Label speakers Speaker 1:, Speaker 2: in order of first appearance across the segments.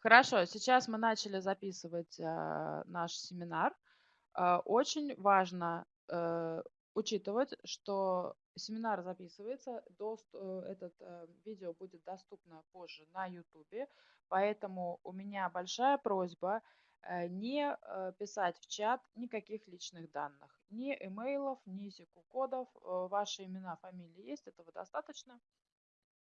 Speaker 1: Хорошо, сейчас мы начали записывать э, наш семинар. Э, очень важно э, учитывать, что семинар записывается, дост, э, этот э, видео будет доступно позже на YouTube, поэтому у меня большая просьба э, не э, писать в чат никаких личных данных, ни имейлов, ни секу-кодов, э, ваши имена, фамилии есть, этого достаточно.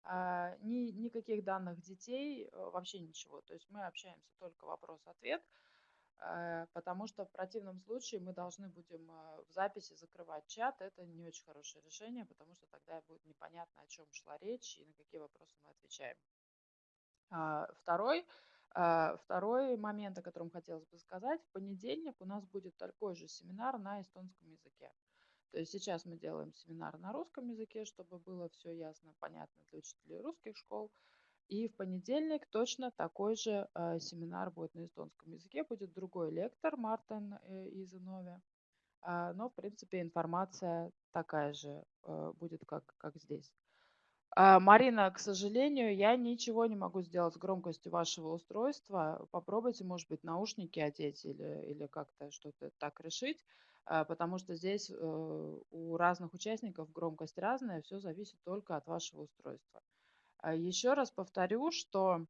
Speaker 1: А, ни, никаких данных детей, э, вообще ничего. То есть мы общаемся только вопрос-ответ, э, потому что в противном случае мы должны будем в записи закрывать чат. Это не очень хорошее решение, потому что тогда будет непонятно, о чем шла речь и на какие вопросы мы отвечаем. А, второй, второй момент, о котором хотелось бы сказать. В понедельник у нас будет такой же семинар на эстонском языке. То есть сейчас мы делаем семинар на русском языке, чтобы было все ясно, понятно для учителей русских школ. И в понедельник точно такой же э, семинар будет на эстонском языке. Будет другой лектор, Мартин э, из Инови. Э, но, в принципе, информация такая же э, будет, как, как здесь. Э, Марина, к сожалению, я ничего не могу сделать с громкостью вашего устройства. Попробуйте, может быть, наушники одеть или, или как-то что-то так решить. А, потому что здесь э, у разных участников громкость разная, все зависит только от вашего устройства. А, Еще раз повторю, что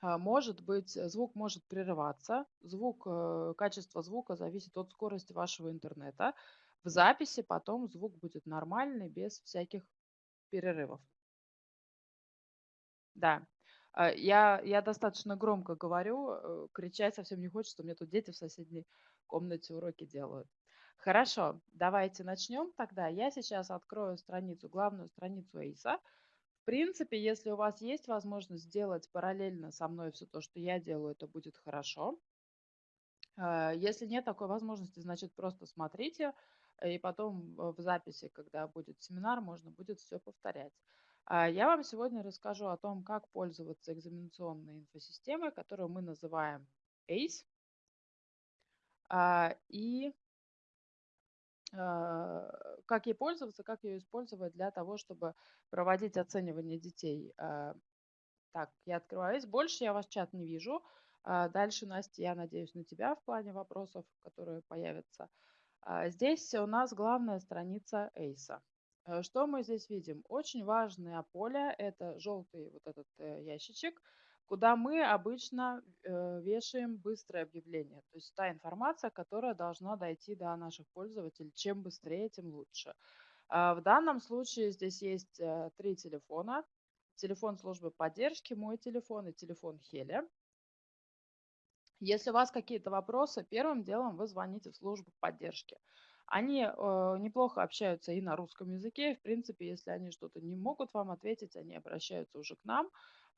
Speaker 1: а, может быть, звук может прерываться, звук, э, качество звука зависит от скорости вашего интернета. В записи потом звук будет нормальный, без всяких перерывов. Да, я, я достаточно громко говорю, э, кричать совсем не хочется, у меня тут дети в соседней комнате уроки делают. Хорошо, давайте начнем тогда. Я сейчас открою страницу, главную страницу ACE. В принципе, если у вас есть возможность сделать параллельно со мной все то, что я делаю, это будет хорошо. Э, если нет такой возможности, значит просто смотрите, и потом в записи, когда будет семинар, можно будет все повторять. А, я вам сегодня расскажу о том, как пользоваться экзаменационной инфосистемой, которую мы называем ACE. А, и а, как ей пользоваться, как ее использовать для того, чтобы проводить оценивание детей. А, так, я открываюсь. Больше я ваш чат не вижу. Дальше, Настя, я надеюсь на тебя в плане вопросов, которые появятся. Здесь у нас главная страница ACE. Э, что мы здесь видим? Очень важное поле – это желтый вот этот э, ящичек – куда мы обычно э, вешаем быстрое объявление. То есть та информация, которая должна дойти до наших пользователей. Чем быстрее, тем лучше. А в данном случае здесь есть э, три телефона. Телефон службы поддержки, мой телефон и телефон Хеля. Если у вас какие-то вопросы, первым делом вы звоните в службу поддержки. Они э, неплохо общаются и на русском языке. В принципе, если они что-то не могут вам ответить, они обращаются уже к нам.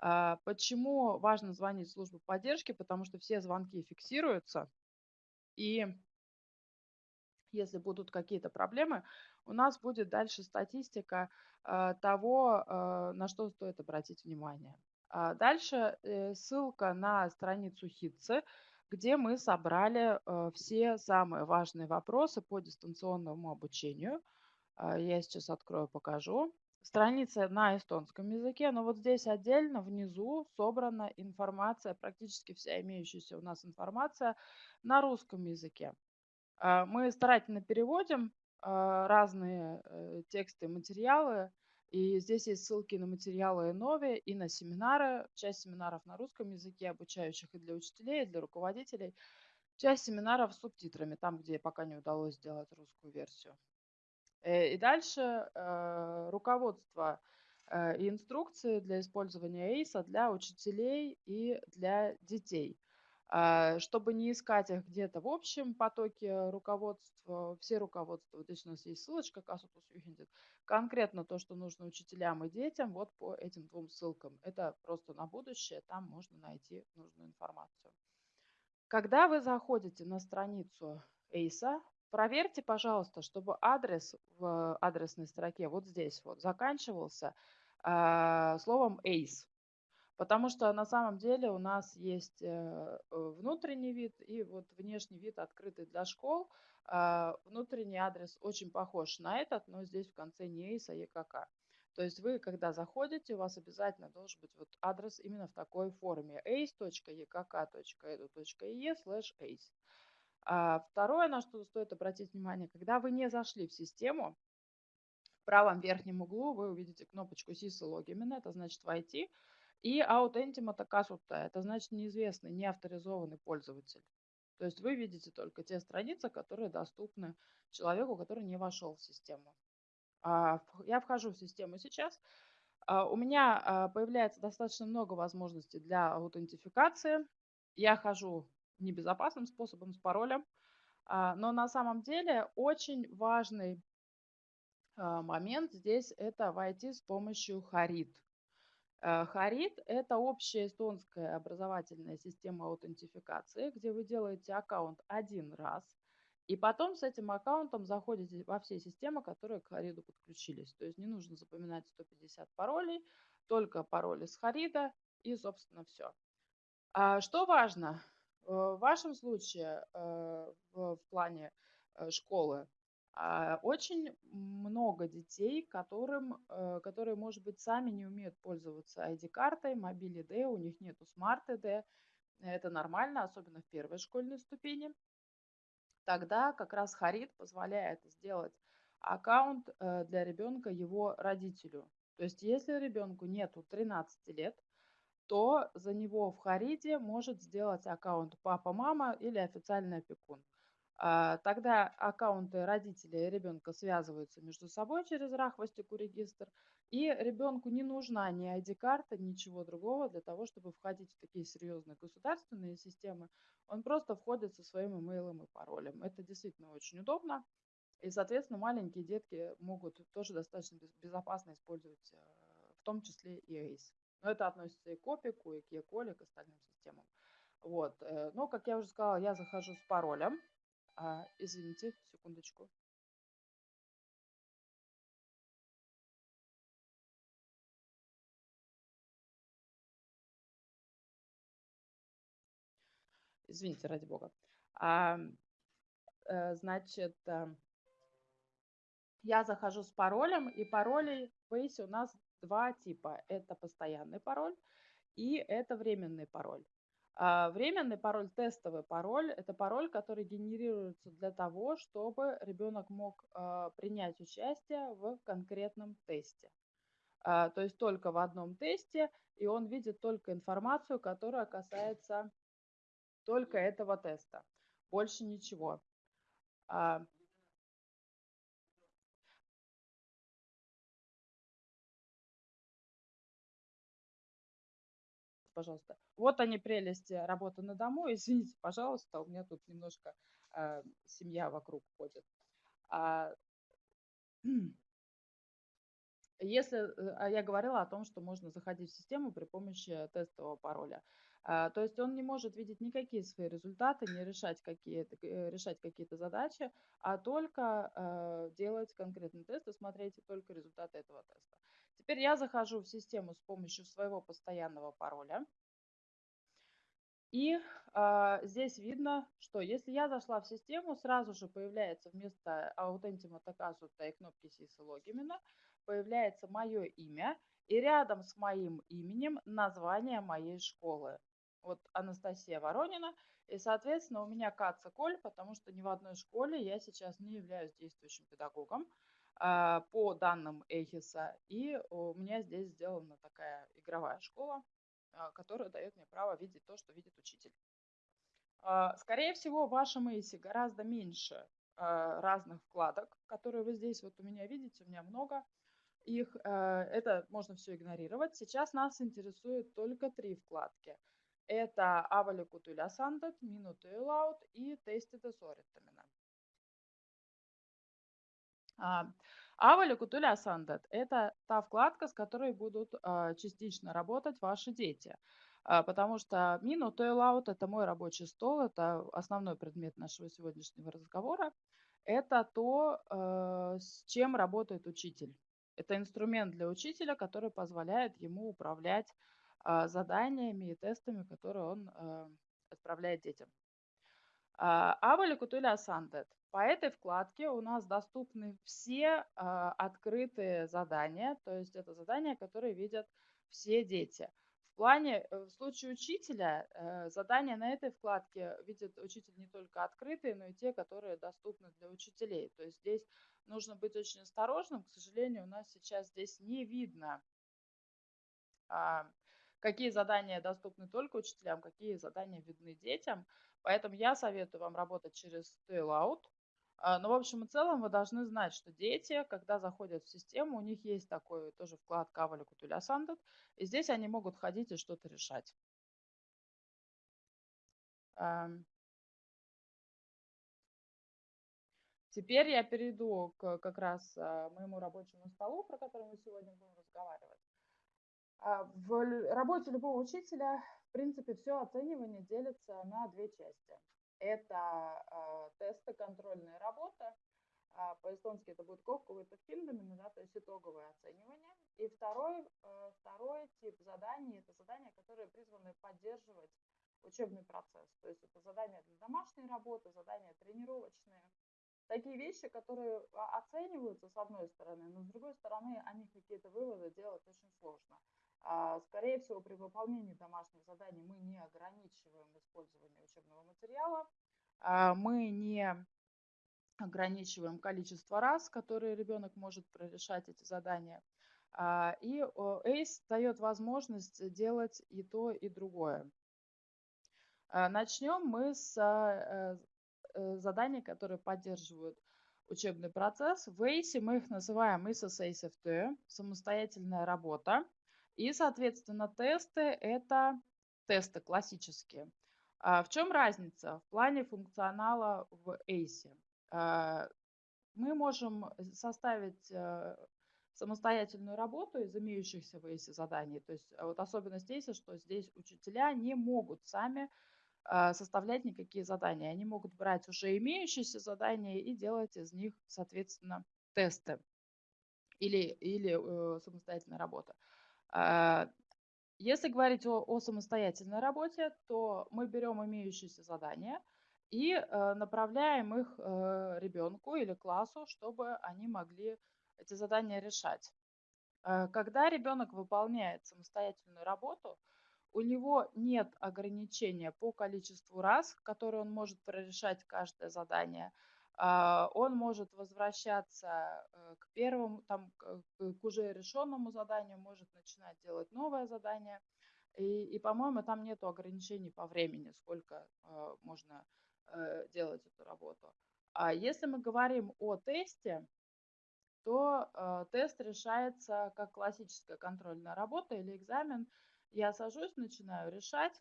Speaker 1: А, почему важно звонить в службу поддержки? Потому что все звонки фиксируются, и если будут какие-то проблемы, у нас будет дальше статистика а, того, а, на что стоит обратить внимание. Дальше э, ссылка на страницу ХИТСы, где мы собрали э, все самые важные вопросы по дистанционному обучению. Я сейчас открою, покажу страница на эстонском языке, но вот здесь отдельно внизу собрана информация, практически вся имеющаяся у нас информация на русском языке. А, мы старательно переводим а, разные э, тексты, материалы, и здесь есть ссылки на материалы Нови и на семинары. Часть семинаров на русском языке, обучающих и для учителей, и для руководителей. Часть семинаров с субтитрами, там, где пока не удалось сделать русскую версию. Э, и дальше э, руководство э, и инструкции для использования ACE для учителей и для детей. А, чтобы не искать их где-то в общем потоке руководства, все руководства, вот здесь у нас есть ссылочка конкретно то, что нужно учителям и детям, вот по этим двум ссылкам. Это просто на будущее, там можно найти нужную информацию. Когда вы заходите на страницу ACE, Проверьте, пожалуйста, чтобы адрес в адресной строке вот здесь вот заканчивался э, словом ACE. Потому что на самом деле у нас есть э, внутренний вид и вот внешний вид открытый для школ. Э, внутренний адрес очень похож на этот, но здесь в конце не ACE, а ЕКК. То есть вы, когда заходите, у вас обязательно должен быть вот адрес именно в такой форме ace.ekk.edu.e slash ace. А второе, на что стоит обратить внимание, когда вы не зашли в систему, в правом верхнем углу вы увидите кнопочку SIS это значит войти, и Authentima Takasuta, это значит неизвестный, не авторизованный пользователь. То есть вы видите только те страницы, которые доступны человеку, который не вошел в систему. А, я вхожу в систему сейчас. А, у меня появляется достаточно много возможностей для аутентификации. Я хожу небезопасным способом, с паролем. Но на самом деле очень важный момент здесь это войти с помощью Харит. Э, Харит – это общая эстонская образовательная система аутентификации, где вы делаете аккаунт один раз, и потом с этим аккаунтом заходите во все системы, которые к Хариду подключились. То есть не нужно запоминать 150 паролей, только пароли с Харида и, собственно, все. А что важно? Э, в вашем случае э, в плане школы а, очень много детей, которым, э, которые, может быть, сами не умеют пользоваться ID-картой, мобиль ID, у них нету Smart ID. Это нормально, особенно в первой школьной ступени. Тогда как раз Харит позволяет сделать аккаунт э, для ребенка его родителю. То есть если ребенку нету 13 лет, то за него в Хариде может сделать аккаунт папа-мама или официальный опекун. А, тогда аккаунты родителей и ребенка связываются между собой через Рахвастику регистр, и ребенку не нужна ни ID-карта, ничего другого для того, чтобы входить в такие серьезные государственные системы. Он просто входит со своим имейлом и паролем. Это действительно очень удобно. И, соответственно, маленькие детки могут тоже достаточно безопасно использовать, э, в том числе и ACE. Но это относится и к Опику, и к Еколе, к остальным системам. Вот. Э, но, как я уже сказала, я захожу с паролем. А, извините, секундочку. Извините, ради бога. А, э, значит, э, я захожу с паролем, и паролей в Base у нас два типа. Это постоянный пароль и это временный пароль. А, временный пароль, тестовый пароль – это пароль, который генерируется для того, чтобы ребенок мог а, принять участие в конкретном тесте. А, то есть только в одном тесте, и он видит только информацию, которая касается только этого теста. Больше ничего пожалуйста. Вот они прелести работы на дому. Извините, пожалуйста, у меня тут немножко э, семья вокруг ходит. А, если э, я говорила о том, что можно заходить в систему при помощи тестового пароля, а, то есть он не может видеть никакие свои результаты, не решать какие-то, э, решать какие-то задачи, а только э, делать конкретный тест и смотреть только результаты этого теста. Теперь я захожу в систему с помощью своего постоянного пароля. И э, здесь видно, что если я зашла в систему, сразу же появляется вместо Authentima Takasuta и кнопки SIS логимена, появляется мое имя, и рядом с моим именем название моей школы. Вот Анастасия Воронина, и, соответственно, у меня Каца Коль, потому что ни в одной школе я сейчас не являюсь действующим педагогом. А, по данным Эхиса. И у меня здесь сделана такая игровая школа, а, которая дает мне право видеть то, что видит учитель. А, скорее всего, в вашем Эйсе гораздо меньше разных вкладок, которые вы здесь вот у меня видите, у меня много их. Это можно все игнорировать. Сейчас нас интересует только три вкладки. Это Sandet, Minute Loud и Tasted Sorittamina. Авали Кутуля Сандет – это та вкладка, с которой будут а, частично работать ваши дети. А, потому что Мину Тойлаут – это мой рабочий стол, это основной предмет нашего сегодняшнего разговора. Это то, а, с чем работает учитель. Это инструмент для учителя, который позволяет ему управлять заданиями и тестами, которые он отправляет детям. Авали Кутуля Сандет. По этой вкладке у нас доступны все открытые задания, то есть это задания, которые видят все дети. В плане, э, в случае учителя, э, задания на этой вкладке видит учитель не только открытые, но и те, которые доступны для учителей. То есть здесь нужно быть очень осторожным. К сожалению, у нас сейчас здесь не видно а, какие задания доступны только учителям, какие задания видны детям. Поэтому я советую вам работать через Taillout. А, но в общем и целом вы должны знать, что дети, когда заходят в систему, у них есть такой тоже вклад Кавали Кутуля Сандат, и здесь они могут ходить и что-то решать. Теперь я перейду к как раз а, моему рабочему столу, про который мы сегодня будем разговаривать. А, в работе любого учителя, в принципе, все оценивание делится на две части. Это э, тесты, контрольная работа. Э, по-эстонски это будет ковковый фильмами, да, то есть итоговое оценивание. И второй, э, второй тип заданий – это задания, которые призваны поддерживать учебный процесс. То есть это задания для домашней работы, задания тренировочные. Такие вещи, которые оцениваются с одной стороны, но с другой стороны они какие-то выводы делать очень сложно. А, скорее всего, при выполнении домашних заданий мы не ограничиваем использование учебного материала, а, мы не ограничиваем количество раз, которые ребенок может прорешать эти задания. А, и ACE дает возможность делать и то, и другое. Начнем мы с э, заданий, которые поддерживают учебный процесс. В ACE мы их называем ISOS ACFT, самостоятельная работа. И, соответственно, тесты – это тесты классические. А в чем разница в плане функционала в ACE? А, мы можем составить э, самостоятельную работу из имеющихся в ACE заданий. То есть вот особенность ACE, что здесь учителя не могут сами а, составлять никакие задания. Они могут брать уже имеющиеся задания и делать из них, соответственно, тесты или, или э, самостоятельная работа. А, если говорить о, о самостоятельной работе, то мы берем имеющиеся задания и э, направляем их э, ребенку или классу, чтобы они могли эти задания решать. Э, когда ребенок выполняет самостоятельную работу, у него нет ограничения по количеству раз, которые он может прорешать каждое задание – он может возвращаться э, к первому, там, к уже решенному заданию, может начинать делать новое задание. И, и по-моему, там нет ограничений по времени, сколько э, можно э, делать эту работу. А если мы говорим о тесте, то тест решается как классическая контрольная работа или экзамен. Я сажусь, начинаю решать,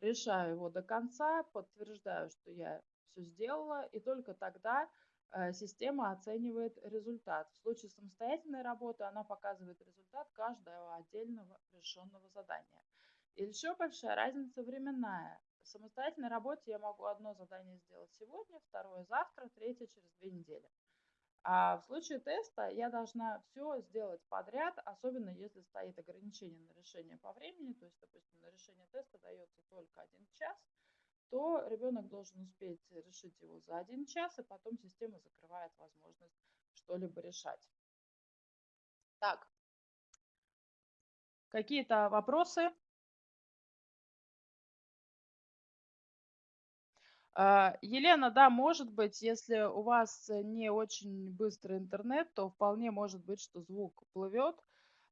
Speaker 1: решаю его до конца, подтверждаю, что я все сделала, и только тогда э, система оценивает результат. В случае самостоятельной работы она показывает результат каждого отдельного решенного задания. И еще большая разница временная. В самостоятельной работе я могу одно задание сделать сегодня, второе завтра, третье через две недели. А в случае теста я должна все сделать подряд, особенно если стоит ограничение на решение по времени, то есть, допустим, на решение теста дается только один час, то ребенок должен успеть решить его за один час, и потом система закрывает возможность что-либо решать. Так, какие-то вопросы? Елена, да, может быть, если у вас не очень быстрый интернет, то вполне может быть, что звук плывет.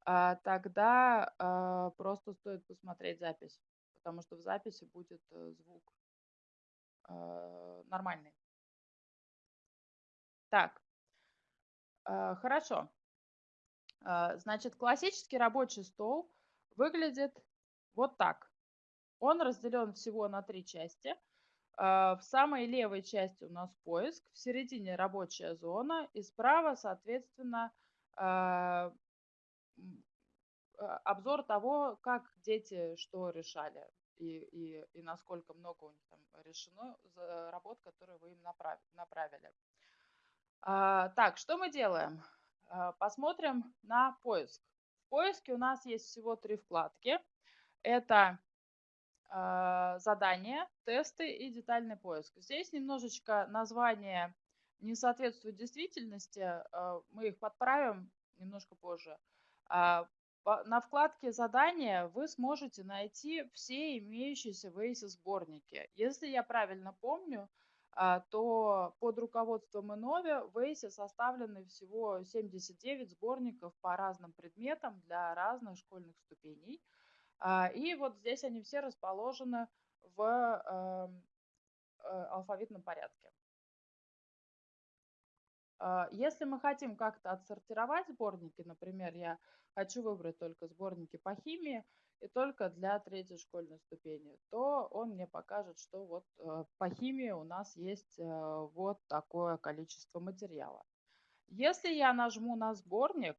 Speaker 1: А, тогда а, просто стоит посмотреть запись, потому что в записи будет э, звук нормальный. Так, хорошо. Значит, классический рабочий стол выглядит вот так. Он разделен всего на три части. Э, в самой левой части у нас поиск, в середине рабочая зона и справа, соответственно, э, обзор того, как дети что решали и, и, и насколько много у них там решено работ, которые вы им направили. А, так, что мы делаем? А, посмотрим на поиск. В поиске у нас есть всего три вкладки. Это задания, тесты и детальный поиск. Здесь немножечко название не соответствует действительности, э, мы их подправим немножко позже. А, на вкладке «Задания» вы сможете найти все имеющиеся в ACE сборники. Если я правильно помню, а, то под руководством Иннове в ACE составлены всего 79 сборников по разным предметам для разных школьных ступеней. А, и вот здесь они все расположены в эм, э, алфавитном порядке. А, если мы хотим как-то отсортировать сборники, например, я хочу выбрать только сборники по химии и только для третьей школьной ступени, то он мне покажет, что вот э, по химии у нас есть э, вот такое количество материала. Если я нажму на сборник,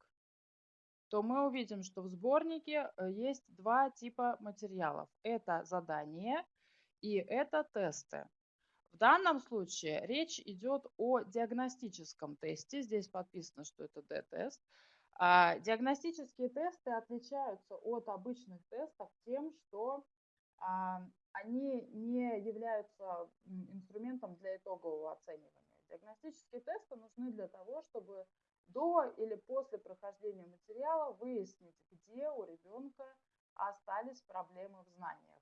Speaker 1: то мы увидим, что в сборнике э, есть два типа материалов. Это задание и это тесты. В данном случае речь идет о диагностическом тесте. Здесь подписано, что это D-тест. А, диагностические тесты отличаются от обычных тестов тем, что а, они не являются инструментом для итогового оценивания. Диагностические тесты нужны для того, чтобы до или после прохождения материала выяснить, где у ребенка остались проблемы в знаниях.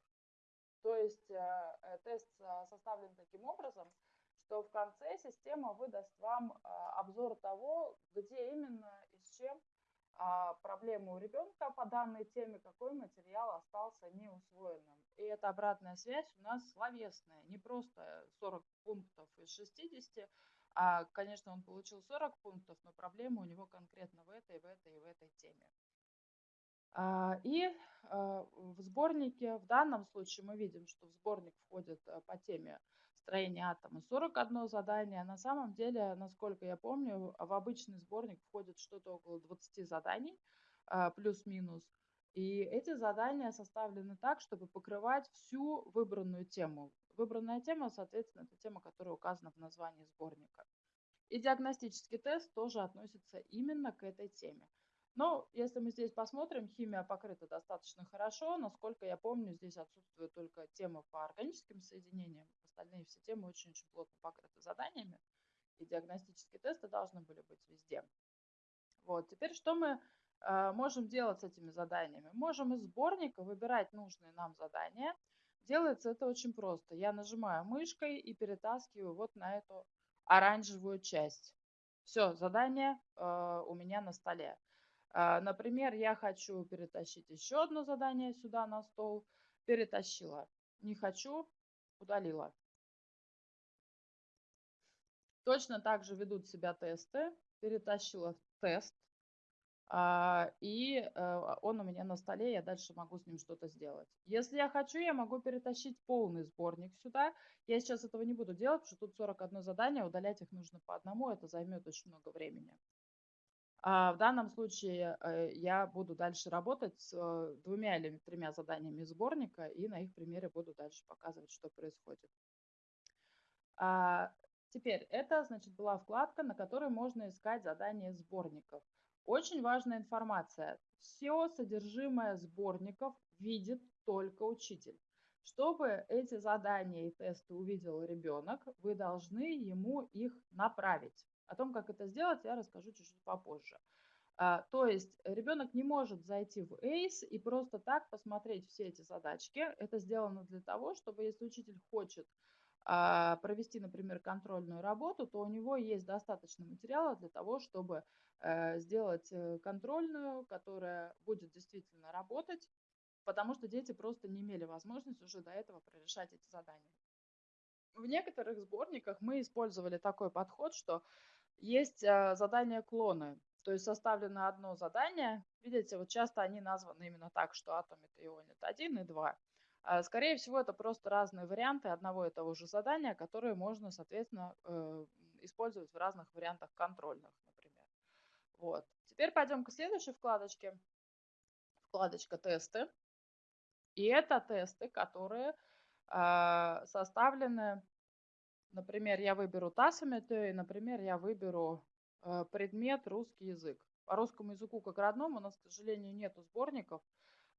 Speaker 1: То есть э, э, тест э, составлен таким образом, что в конце система выдаст вам обзор того, где именно и с чем а, проблемы у ребенка по данной теме, какой материал остался неусвоенным. И эта обратная связь у нас словесная, не просто 40 пунктов из 60, а, конечно, он получил 40 пунктов, но проблема у него конкретно в этой, в этой и в этой теме. А, и а, в сборнике, в данном случае мы видим, что в сборник входит э, по теме строения атома 41 задание. На самом деле, насколько я помню, в обычный сборник входит что-то около 20 заданий, а, плюс-минус. И эти задания составлены так, чтобы покрывать всю выбранную тему. Выбранная тема, соответственно, это тема, которая указана в названии сборника. И диагностический тест тоже относится именно к этой теме. Но если мы здесь посмотрим, химия покрыта достаточно хорошо. Насколько я помню, здесь отсутствует только тема по органическим соединениям. Остальные все темы очень-очень плотно покрыты заданиями. И диагностические тесты должны были быть везде. Вот. Теперь что мы э, можем делать с этими заданиями? Можем из сборника выбирать нужные нам задания. Делается это очень просто. Я нажимаю мышкой и перетаскиваю вот на эту оранжевую часть. Все, задание э, у меня на столе. А, например, я хочу перетащить еще одно задание сюда на стол. Перетащила. Не хочу, удалила. Точно так же ведут себя тесты. Перетащила тест. А, и э, он у меня на столе, я дальше могу с ним что-то сделать. Если я хочу, я могу перетащить полный сборник сюда. Я сейчас этого не буду делать, потому что тут 41 задание, удалять их нужно по одному, это займет очень много времени. А в данном случае э, я буду дальше работать с э, двумя или тремя заданиями сборника и на их примере буду дальше показывать, что происходит. А теперь, это, значит, была вкладка, на которой можно искать задания сборников. Очень важная информация. Все содержимое сборников видит только учитель. Чтобы эти задания и тесты увидел ребенок, вы должны ему их направить. О том, как это сделать, я расскажу чуть-чуть попозже. А, то есть ребенок не может зайти в ACE и просто так посмотреть все эти задачки. Это сделано для того, чтобы если учитель хочет а, провести, например, контрольную работу, то у него есть достаточно материала для того, чтобы сделать э, контрольную, которая будет действительно работать, потому что дети просто не имели возможности уже до этого прорешать эти задания. В некоторых сборниках мы использовали такой подход, что есть э, задания клоны. То есть составлено одно задание. Видите, вот часто они названы именно так, что атом это ионит 1 и 2. А, скорее всего, это просто разные варианты одного и того же задания, которые можно, соответственно, э, использовать в разных вариантах контрольных. Вот. Теперь пойдем к следующей вкладочке. Вкладочка «Тесты». И это тесты, которые а, составлены Например, я выберу Тасамете, и, например, я выберу э, предмет русский язык. По русскому языку как родному у нас, к сожалению, нету сборников,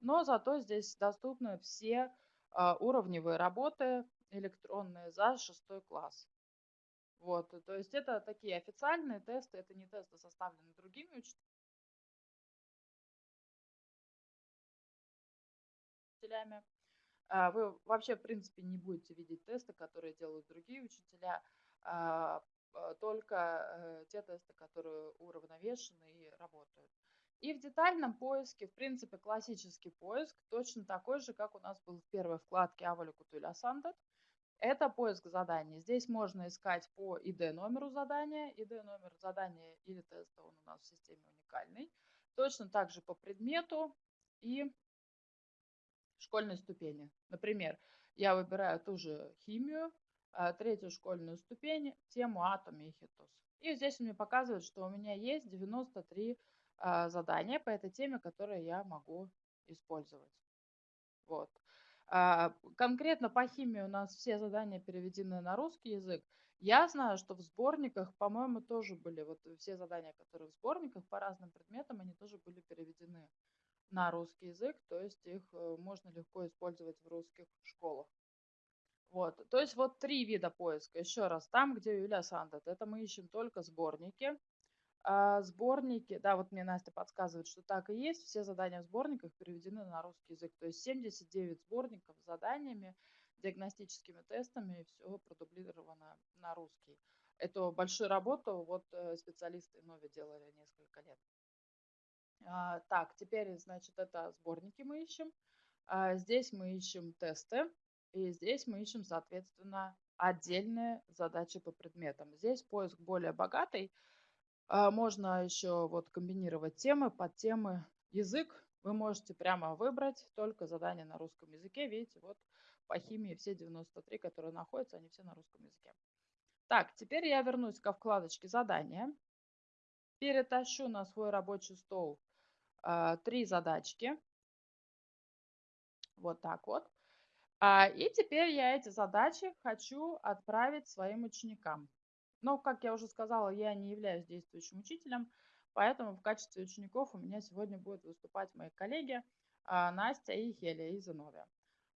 Speaker 1: но зато здесь доступны все а, уровневые работы электронные за шестой класс. Вот, то есть это такие официальные тесты, это не тесты, составленные другими учителями. А, вы вообще, в принципе, не будете видеть тесты, которые делают другие учителя, а, только э, те тесты, которые уравновешены и работают. И в детальном поиске, в принципе, классический поиск точно такой же, как у нас был в первой вкладке Авалику Туля Сандет. Это поиск заданий. Здесь можно искать по ID номеру задания. ID номер задания или теста он у нас в системе уникальный. Точно так же по предмету и школьной ступени. Например, я выбираю ту же химию, а, третью школьную ступень, тему атом и хитос. И здесь он мне показывает, что у меня есть 93 а, задания по этой теме, которые я могу использовать. Вот. А, конкретно по химии у нас все задания переведены на русский язык. Я знаю, что в сборниках, по-моему, тоже были вот все задания, которые в сборниках по разным предметам, они тоже были переведены на русский язык, то есть их э, можно легко использовать в русских школах. Вот, то есть вот три вида поиска. Еще раз, там, где Юля Сандет, это мы ищем только сборники. А сборники, да, вот мне Настя подсказывает, что так и есть. Все задания в сборниках переведены на русский язык. То есть 79 сборников с заданиями, диагностическими тестами, и все продублировано на русский. Эту большую работу вот э, специалисты Нови делали несколько лет. А, так, теперь, значит, это сборники мы ищем. А, здесь мы ищем тесты. И здесь мы ищем, соответственно, отдельные задачи по предметам. Здесь поиск более богатый. А, можно еще вот комбинировать темы, под темы, язык. Вы можете прямо выбрать только задания на русском языке. Видите, вот по химии все 93, которые находятся, они все на русском языке. Так, теперь я вернусь ко вкладочке задания. Перетащу на свой рабочий стол э, три задачки. Вот так вот. А, и теперь я эти задачи хочу отправить своим ученикам. Но, как я уже сказала, я не являюсь действующим учителем, поэтому в качестве учеников у меня сегодня будут выступать мои коллеги а, Настя и Хеля из Иновия.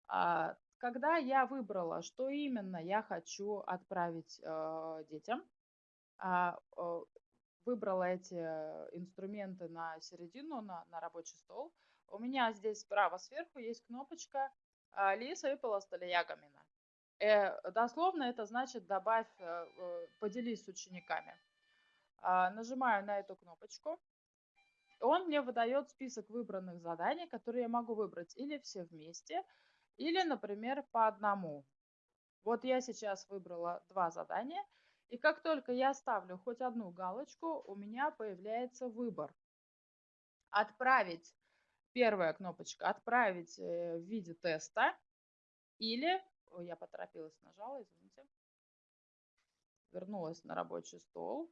Speaker 1: А, когда я выбрала, что именно я хочу отправить э, детям, выбрала эти инструменты на середину, на, на рабочий стол, у меня здесь справа сверху есть кнопочка а, Лиса выпала столиягамина. Э, дословно это значит добавь, э, э, поделись с учениками. А, нажимаю на эту кнопочку. Он мне выдает список выбранных заданий, которые я могу выбрать или все вместе, или, например, по одному. Вот я сейчас выбрала два задания, и как только я ставлю хоть одну галочку, у меня появляется выбор. Отправить Первая кнопочка «Отправить э, в виде теста» или, ой, я поторопилась, нажала, извините, вернулась на рабочий стол,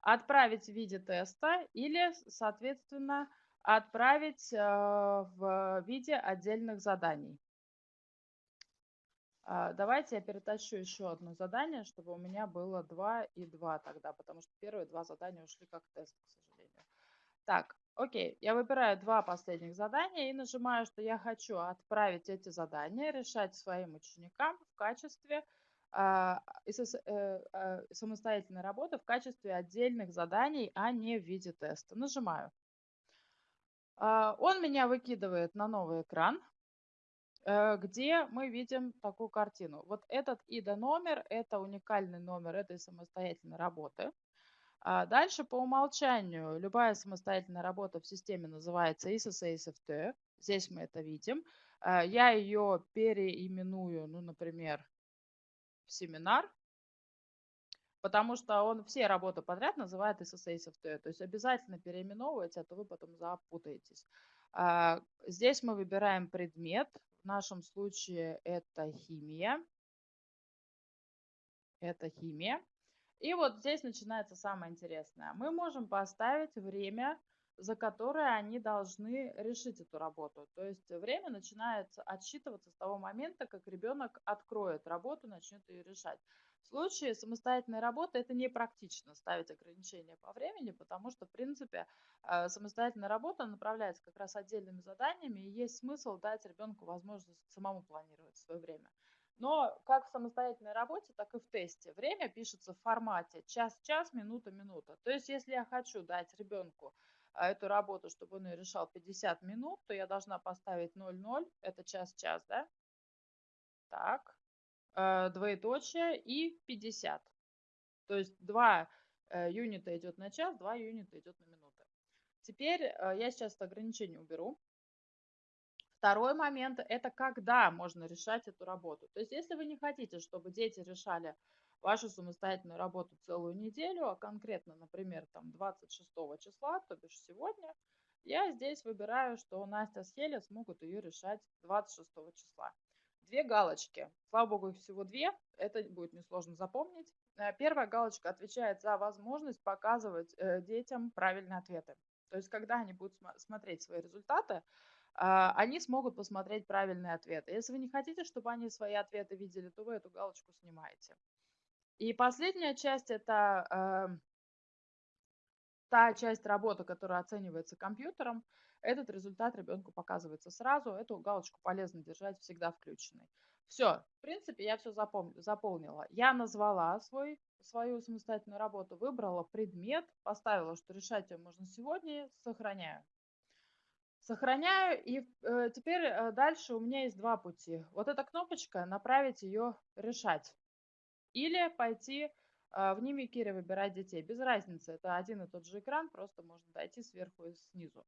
Speaker 1: отправить в виде теста или, соответственно, отправить э, в виде отдельных заданий. А, давайте я перетащу еще одно задание, чтобы у меня было 2 и 2 тогда, потому что первые два задания ушли как тест, к сожалению. Так, Окей, я выбираю два последних задания и нажимаю, что я хочу отправить эти задания решать своим ученикам в качестве э, э, самостоятельной работы, в качестве отдельных заданий, а не в виде теста. Нажимаю. Э, он меня выкидывает на новый экран, э, где мы видим такую картину. Вот этот IDA номер, это уникальный номер этой самостоятельной работы. А дальше по умолчанию любая самостоятельная работа в системе называется ISSASFT. Здесь мы это видим. А, я ее переименую, ну, например, в семинар, потому что он все работы подряд называет SSASFT. То есть обязательно переименовывайте, а то вы потом запутаетесь. А, здесь мы выбираем предмет. В нашем случае это химия. Это химия. И вот здесь начинается самое интересное. Мы можем поставить время за которые они должны решить эту работу. То есть время начинается отсчитываться с того момента, как ребенок откроет работу, начнет ее решать. В случае самостоятельной работы это не практично ставить ограничения по времени, потому что, в принципе, э, самостоятельная работа направляется как раз отдельными заданиями, и есть смысл дать ребенку возможность самому планировать свое время. Но как в самостоятельной работе, так и в тесте. Время пишется в формате час-час, минута-минута. То есть, если я хочу дать ребенку а, эту работу, чтобы он ее решал 50 минут, то я должна поставить 0,0, это час-час, да? Так, э, двоеточие и 50. То есть 2 э, юнита идет на час, 2 юнита идет на минуты. Теперь э, я сейчас это ограничение уберу. Второй момент – это когда можно решать эту работу. То есть если вы не хотите, чтобы дети решали вашу самостоятельную работу целую неделю, а конкретно, например, там 26 числа, то бишь сегодня, я здесь выбираю, что Настя с Хеля смогут ее решать 26 числа. Две галочки. Слава богу, их всего две. Это будет несложно запомнить. Э, первая галочка отвечает за возможность показывать э, детям правильные ответы. То есть, когда они будут смотреть свои результаты, они смогут посмотреть правильные ответы. Если вы не хотите, чтобы они свои ответы видели, то вы эту галочку снимаете. И последняя часть – это э, та часть работы, которая оценивается компьютером. Этот результат ребенку показывается сразу. Эту галочку полезно держать всегда включенной. Все, в принципе, я все заполнила. Я назвала свой, свою самостоятельную работу, выбрала предмет, поставила, что решать ее можно сегодня, сохраняю. Сохраняю, и э, теперь э, дальше у меня есть два пути. Вот эта кнопочка, направить ее решать. Или пойти э, в Нимикире выбирать детей. Без разницы, это один и тот же экран, просто можно дойти сверху и снизу.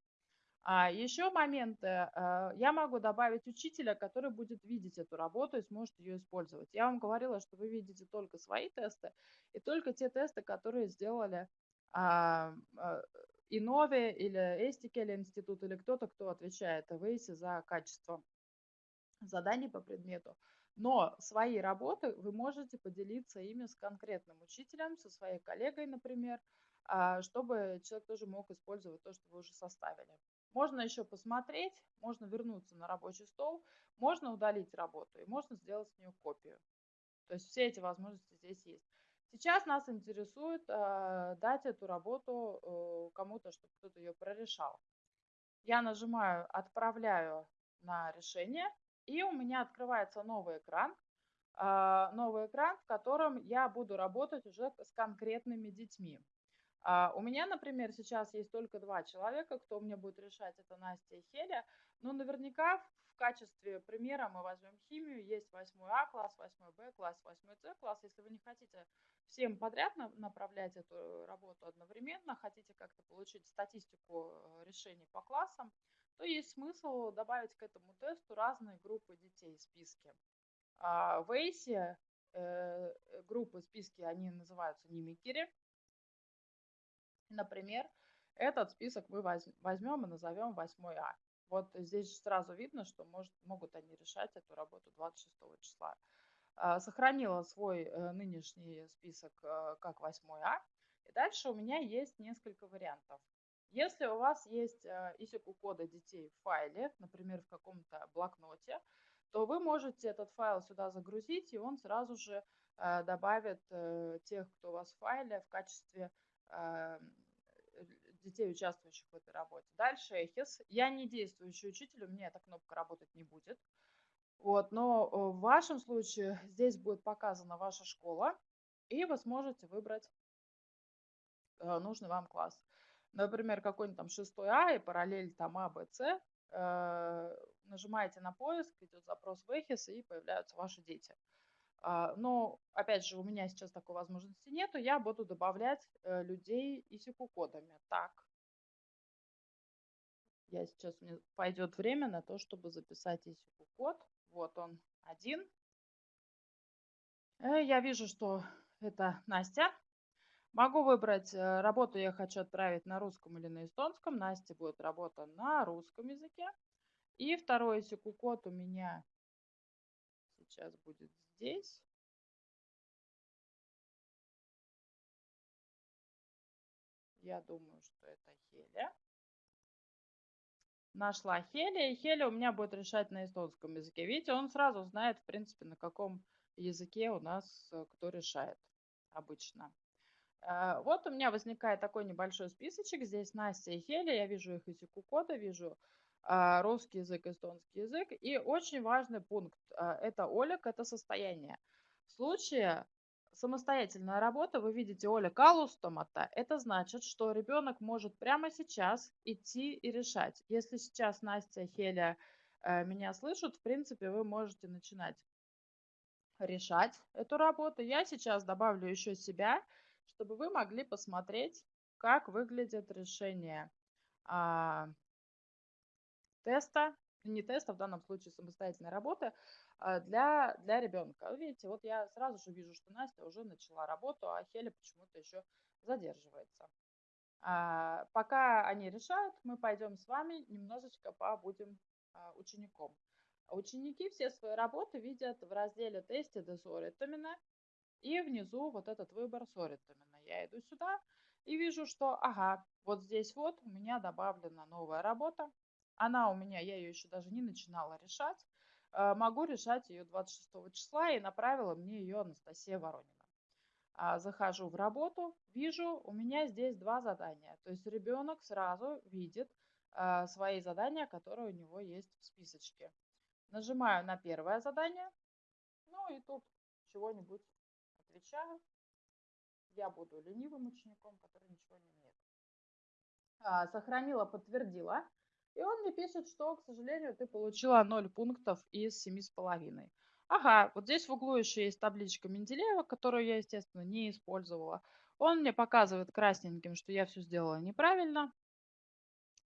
Speaker 1: А еще моменты, э, я могу добавить учителя, который будет видеть эту работу и сможет ее использовать. Я вам говорила, что вы видите только свои тесты и только те тесты, которые сделали а, а, Инове или Эстикель институт или кто-то, кто отвечает в ЭйСе за качество заданий по предмету. Но свои работы вы можете поделиться ими с конкретным учителем, со своей коллегой, например, а, чтобы человек тоже мог использовать то, что вы уже составили. Можно еще посмотреть, можно вернуться на рабочий стол, можно удалить работу и можно сделать с нее копию. То есть все эти возможности здесь есть. Сейчас нас интересует э, дать эту работу э, кому-то, чтобы кто-то ее прорешал. Я нажимаю «Отправляю на решение», и у меня открывается новый экран, э, новый экран, в котором я буду работать уже с конкретными детьми. Uh, у меня, например, сейчас есть только два человека, кто мне будет решать, это Настя и Хеля. Но наверняка в качестве примера мы возьмем химию. Есть 8А класс, 8Б класс, 8С класс. Если вы не хотите всем подряд направлять эту работу одновременно, хотите как-то получить статистику э, решений по классам, то есть смысл добавить к этому тесту разные группы детей в списке. А в ACE э, группы списки, они называются нимикери. Например, этот список мы возьмем и назовем 8А. Вот здесь сразу видно, что может, могут они решать эту работу 26 числа. А, сохранила свой э, нынешний список э, как 8А. И дальше у меня есть несколько вариантов. Если у вас есть э, исику кода детей в файле, например, в каком-то блокноте, то вы можете этот файл сюда загрузить, и он сразу же добавит тех, кто у вас в файле в качестве детей, участвующих в этой работе. Дальше Эхис. Я не действующий учитель, у меня эта кнопка работать не будет. Вот, но э, в вашем случае здесь будет показана ваша школа, и вы сможете выбрать э, нужный вам класс. Например, какой-нибудь там 6А и параллель там А, Б, С. Э, нажимаете на поиск, идет запрос в Эхис, и появляются ваши дети. А, но, опять же, у меня сейчас такой возможности нету, я буду добавлять людей исику кодами. Так, я сейчас, меня пойдет время на то, чтобы записать исику код. Вот он один. Э, я вижу, что это Настя. Могу выбрать э, работу, я хочу отправить на русском или на эстонском. Настя будет работа на русском языке. И второй секу-код у меня сейчас будет здесь. Я думаю, что это Хеля. нашла Хели, и Хели у меня будет решать на эстонском языке. Видите, он сразу знает, в принципе, на каком языке у нас э, кто решает обычно. Э, вот у меня возникает такой небольшой списочек. Здесь Настя и Хели. Я вижу их языку кода, вижу русский язык, эстонский язык. И очень важный пункт – это Олег, это состояние. В случае самостоятельная работа, вы видите Оля калустомата, это значит, что ребенок может прямо сейчас идти и решать. Если сейчас Настя, Хеля э, меня слышат, в принципе, вы можете начинать решать эту работу. Я сейчас добавлю еще себя, чтобы вы могли посмотреть, как выглядит решение а, теста, не теста, в данном случае самостоятельной работы, а, для, для ребенка. Видите, вот я сразу же вижу, что Настя уже начала работу, а Хеля почему-то еще задерживается. А, пока они решают, мы пойдем с вами немножечко побудем а, учеником. Ученики все свои работы видят в разделе тесте Десоритамина и внизу вот этот выбор Соритамина. Я иду сюда и вижу, что, ага, вот здесь вот у меня добавлена новая работа. Она у меня, я ее еще даже не начинала решать. Э, могу решать ее 26 числа и направила мне ее Анастасия Воронина. А, захожу в работу, вижу, у меня здесь два задания. То есть ребенок сразу видит э, свои задания, которые у него есть в списочке. Нажимаю на первое задание, ну и тут чего-нибудь отвечаю. Я буду ленивым учеником, который ничего не умеет. А, сохранила, подтвердила. И он мне пишет, что, к сожалению, ты получила 0 пунктов из 7,5. Ага, вот здесь в углу еще есть табличка Менделеева, которую я, естественно, не использовала. Он мне показывает красненьким, что я все сделала неправильно.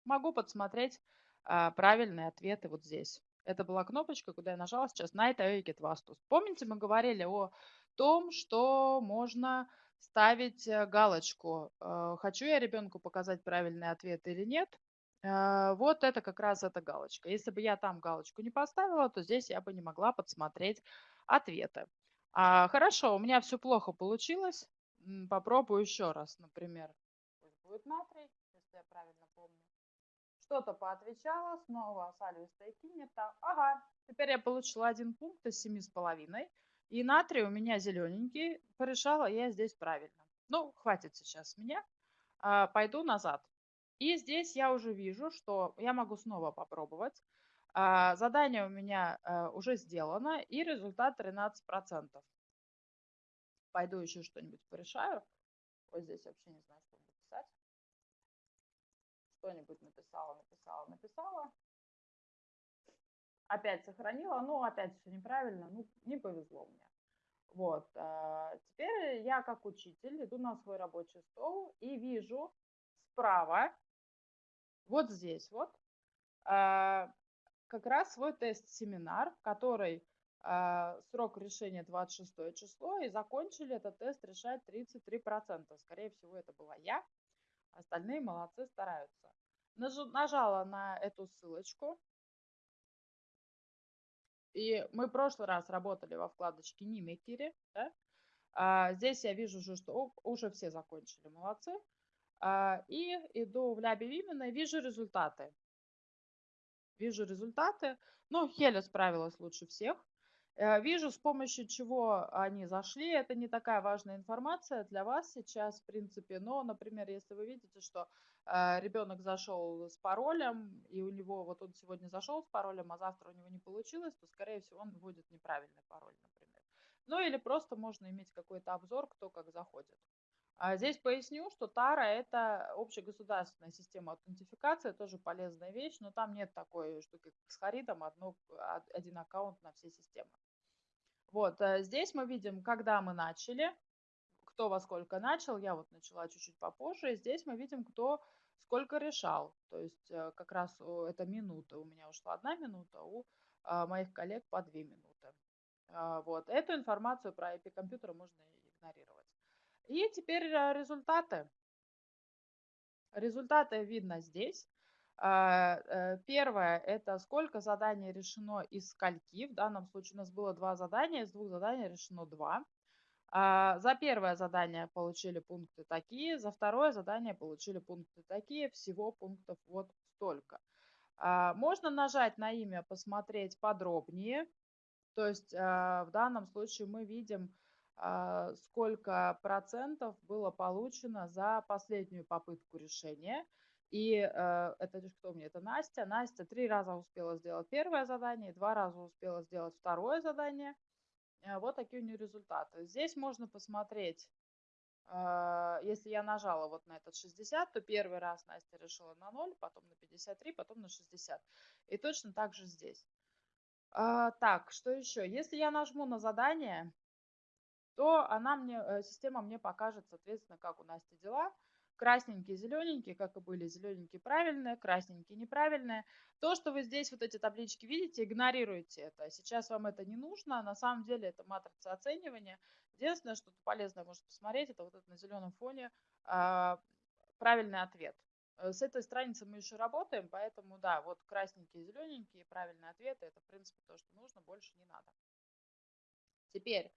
Speaker 1: Могу подсмотреть а, правильные ответы вот здесь. Это была кнопочка, куда я нажала сейчас Night Get Vastus. Помните, мы говорили о том, что можно ставить э, галочку, э, хочу я ребенку показать правильный ответ или нет. Э, вот это как раз эта галочка. Если бы я там галочку не поставила, то здесь я бы не могла подсмотреть ответы. А, хорошо, у меня все плохо получилось. Попробую еще раз, например. Будет натрий, если я правильно помню. Что-то поотвечала, снова салю стейки не так. Ага, теперь я получила один пункт из семи с половиной. И натрий у меня зелененький. Порешала я здесь правильно. Ну, хватит сейчас меня. А, пойду назад. И здесь я уже вижу, что я могу снова попробовать. А, задание у меня а, уже сделано, и результат 13%. Пойду еще что-нибудь порешаю. Вот здесь вообще не знаю, что буду писать. Что-нибудь написала, написала, написала. Опять сохранила, ну опять все неправильно, ну не повезло мне. Вот, а, теперь я как учитель иду на свой рабочий стол и вижу справа вот здесь вот а, как раз свой тест-семинар, который а, срок решения 26 число, и закончили этот тест решать 33%. Скорее всего, это была я. Остальные молодцы, стараются. Нажала на эту ссылочку. И мы в прошлый раз работали во вкладочке Нимекири. Да? А, здесь я вижу уже, что уже все закончили, молодцы. А, и иду в Ляби Вимена вижу результаты. Вижу результаты. Ну, Хеля справилась лучше всех. Э, вижу, с помощью чего они зашли. Это не такая важная информация для вас сейчас, в принципе. Но, например, если вы видите, что э, ребенок зашел с паролем, и у него, вот он сегодня зашел с паролем, а завтра у него не получилось, то, скорее всего, он вводит неправильный пароль, например. Ну, или просто можно иметь какой-то обзор, кто как заходит. А здесь поясню, что Тара – это общегосударственная система аутентификации, тоже полезная вещь, но там нет такой штуки, как с Харидом, одно, один аккаунт на все системы. Вот, э, здесь мы видим, когда мы начали, кто во сколько начал, я вот начала чуть-чуть попозже, здесь мы видим, кто сколько решал, то есть э, как раз это минута, у меня ушла одна минута, у а, моих коллег по две минуты. А, вот, эту информацию про IP-компьютер можно игнорировать. И теперь э, результаты. Результаты видно здесь. А, э, первое – это сколько заданий решено из скольки. В данном случае у нас было два задания, из двух заданий решено два. А, за первое задание получили пункты такие, за второе задание получили пункты такие, всего пунктов вот столько. А, можно нажать на имя «Посмотреть подробнее». То есть а, в данном случае мы видим, сколько процентов было получено за последнюю попытку решения. И э, это кто мне? Это Настя. Настя три раза успела сделать первое задание, два раза успела сделать второе задание. Э, вот такие у нее результаты. Здесь можно посмотреть, э, если я нажала вот на этот 60, то первый раз Настя решила на 0, потом на 53, потом на 60. И точно так же здесь. Э, так, что еще? Если я нажму на задание, то она мне, э, система мне покажет, соответственно, как у Насти дела красненькие, зелененькие, как и были, зелененькие правильные, красненькие неправильные. То, что вы здесь вот эти таблички видите, игнорируйте это. Сейчас вам это не нужно, на самом деле это матрица оценивания. Единственное, что полезное можно посмотреть, это вот это на зеленом фоне э, правильный ответ. Э, с этой страницы мы еще работаем, поэтому да, вот красненькие, зелененькие, правильные ответы, это в принципе то, что нужно, больше не надо. Теперь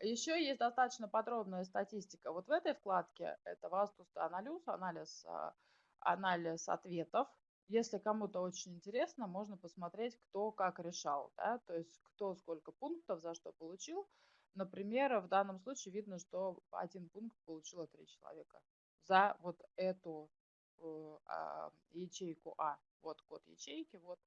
Speaker 1: еще есть достаточно подробная статистика. Вот в этой вкладке это Вастуста анализ, анализ, а, анализ ответов. Если кому-то очень интересно, можно посмотреть, кто как решал. Да? То есть кто сколько пунктов за что получил. Например, в данном случае видно, что один пункт получило три человека за вот эту э, э, ячейку А. Вот код ячейки, вот,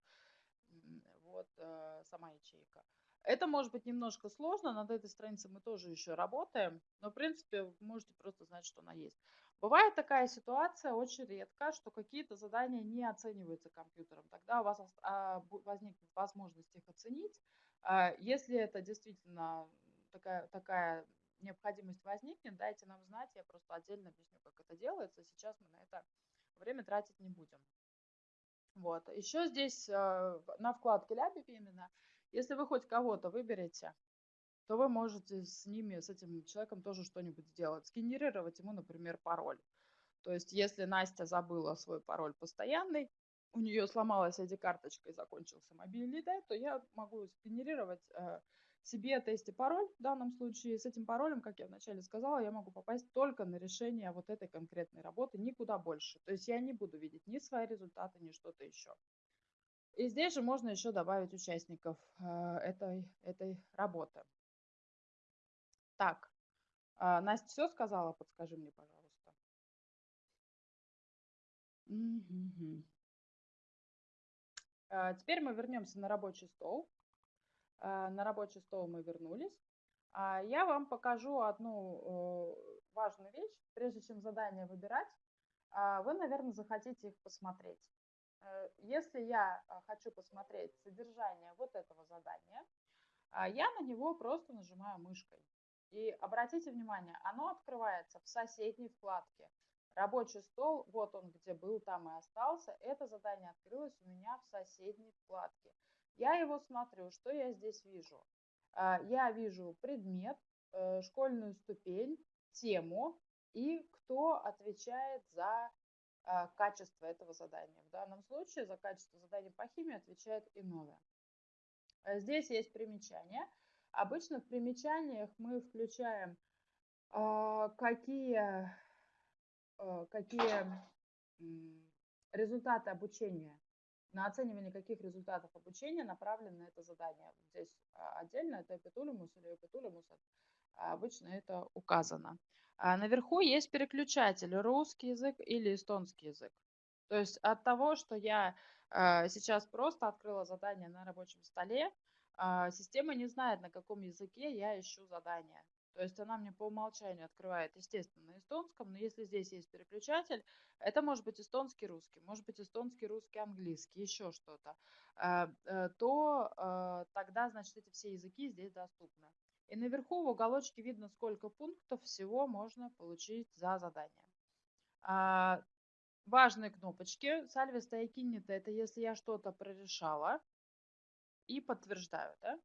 Speaker 1: вот э, сама ячейка. Это может быть немножко сложно, над этой страницей мы тоже еще работаем, но в принципе вы можете просто знать, что она есть. Бывает такая ситуация очень редко, что какие-то задания не оцениваются компьютером. Тогда у вас а, возникнет возможность их оценить. А, если это действительно такая, такая необходимость возникнет, дайте нам знать, я просто отдельно объясню, как это делается. Сейчас мы на это время тратить не будем. Вот. Еще здесь а, на вкладке Ляпи именно если вы хоть кого-то выберете, то вы можете с ними, с этим человеком тоже что-нибудь сделать. Сгенерировать ему, например, пароль. То есть, если Настя забыла свой пароль постоянный, у нее сломалась ID-карточка и закончился мобильный, да, то я могу сгенерировать э, себе тесте пароль в данном случае. С этим паролем, как я вначале сказала, я могу попасть только на решение вот этой конкретной работы, никуда больше. То есть я не буду видеть ни свои результаты, ни что-то еще. И здесь же можно еще добавить участников э, этой, этой работы. Так, а, Настя все сказала? Подскажи мне, пожалуйста. Теперь мы вернемся на рабочий стол. А, на рабочий стол мы вернулись. А, я вам покажу одну э, важную вещь. Прежде чем задание выбирать, вы, наверное, захотите их посмотреть. Э, если я а, хочу посмотреть содержание вот этого задания, а, я на него просто нажимаю мышкой. И обратите внимание, оно открывается в соседней вкладке. Рабочий стол, вот он где был, там и остался. Это задание открылось у меня в соседней вкладке. Я его смотрю, что я здесь вижу? А, я вижу предмет, э, школьную ступень, тему и кто отвечает за качество этого задания. В данном случае за качество задания по химии отвечает Иннове. А здесь есть примечания. Обычно в примечаниях мы включаем а, какие, какие результаты обучения, на оценивание каких результатов обучения направлено это задание. Здесь отдельно это эпитулимус или эпитулимус, обычно это указано. А наверху есть переключатель русский язык или эстонский язык. То есть от того, что я а, сейчас просто открыла задание на рабочем столе, а, система не знает, на каком языке я ищу задание. То есть она мне по умолчанию открывает, естественно, на эстонском, но если здесь есть переключатель, это может быть эстонский, русский, может быть эстонский, русский, английский, еще что-то, э, то тогда, значит, эти все языки здесь доступны. И наверху в уголочке видно, сколько пунктов всего можно получить за задание. А, важные кнопочки. Сальве стоякиннита – это если я что-то прорешала и подтверждаю. Да?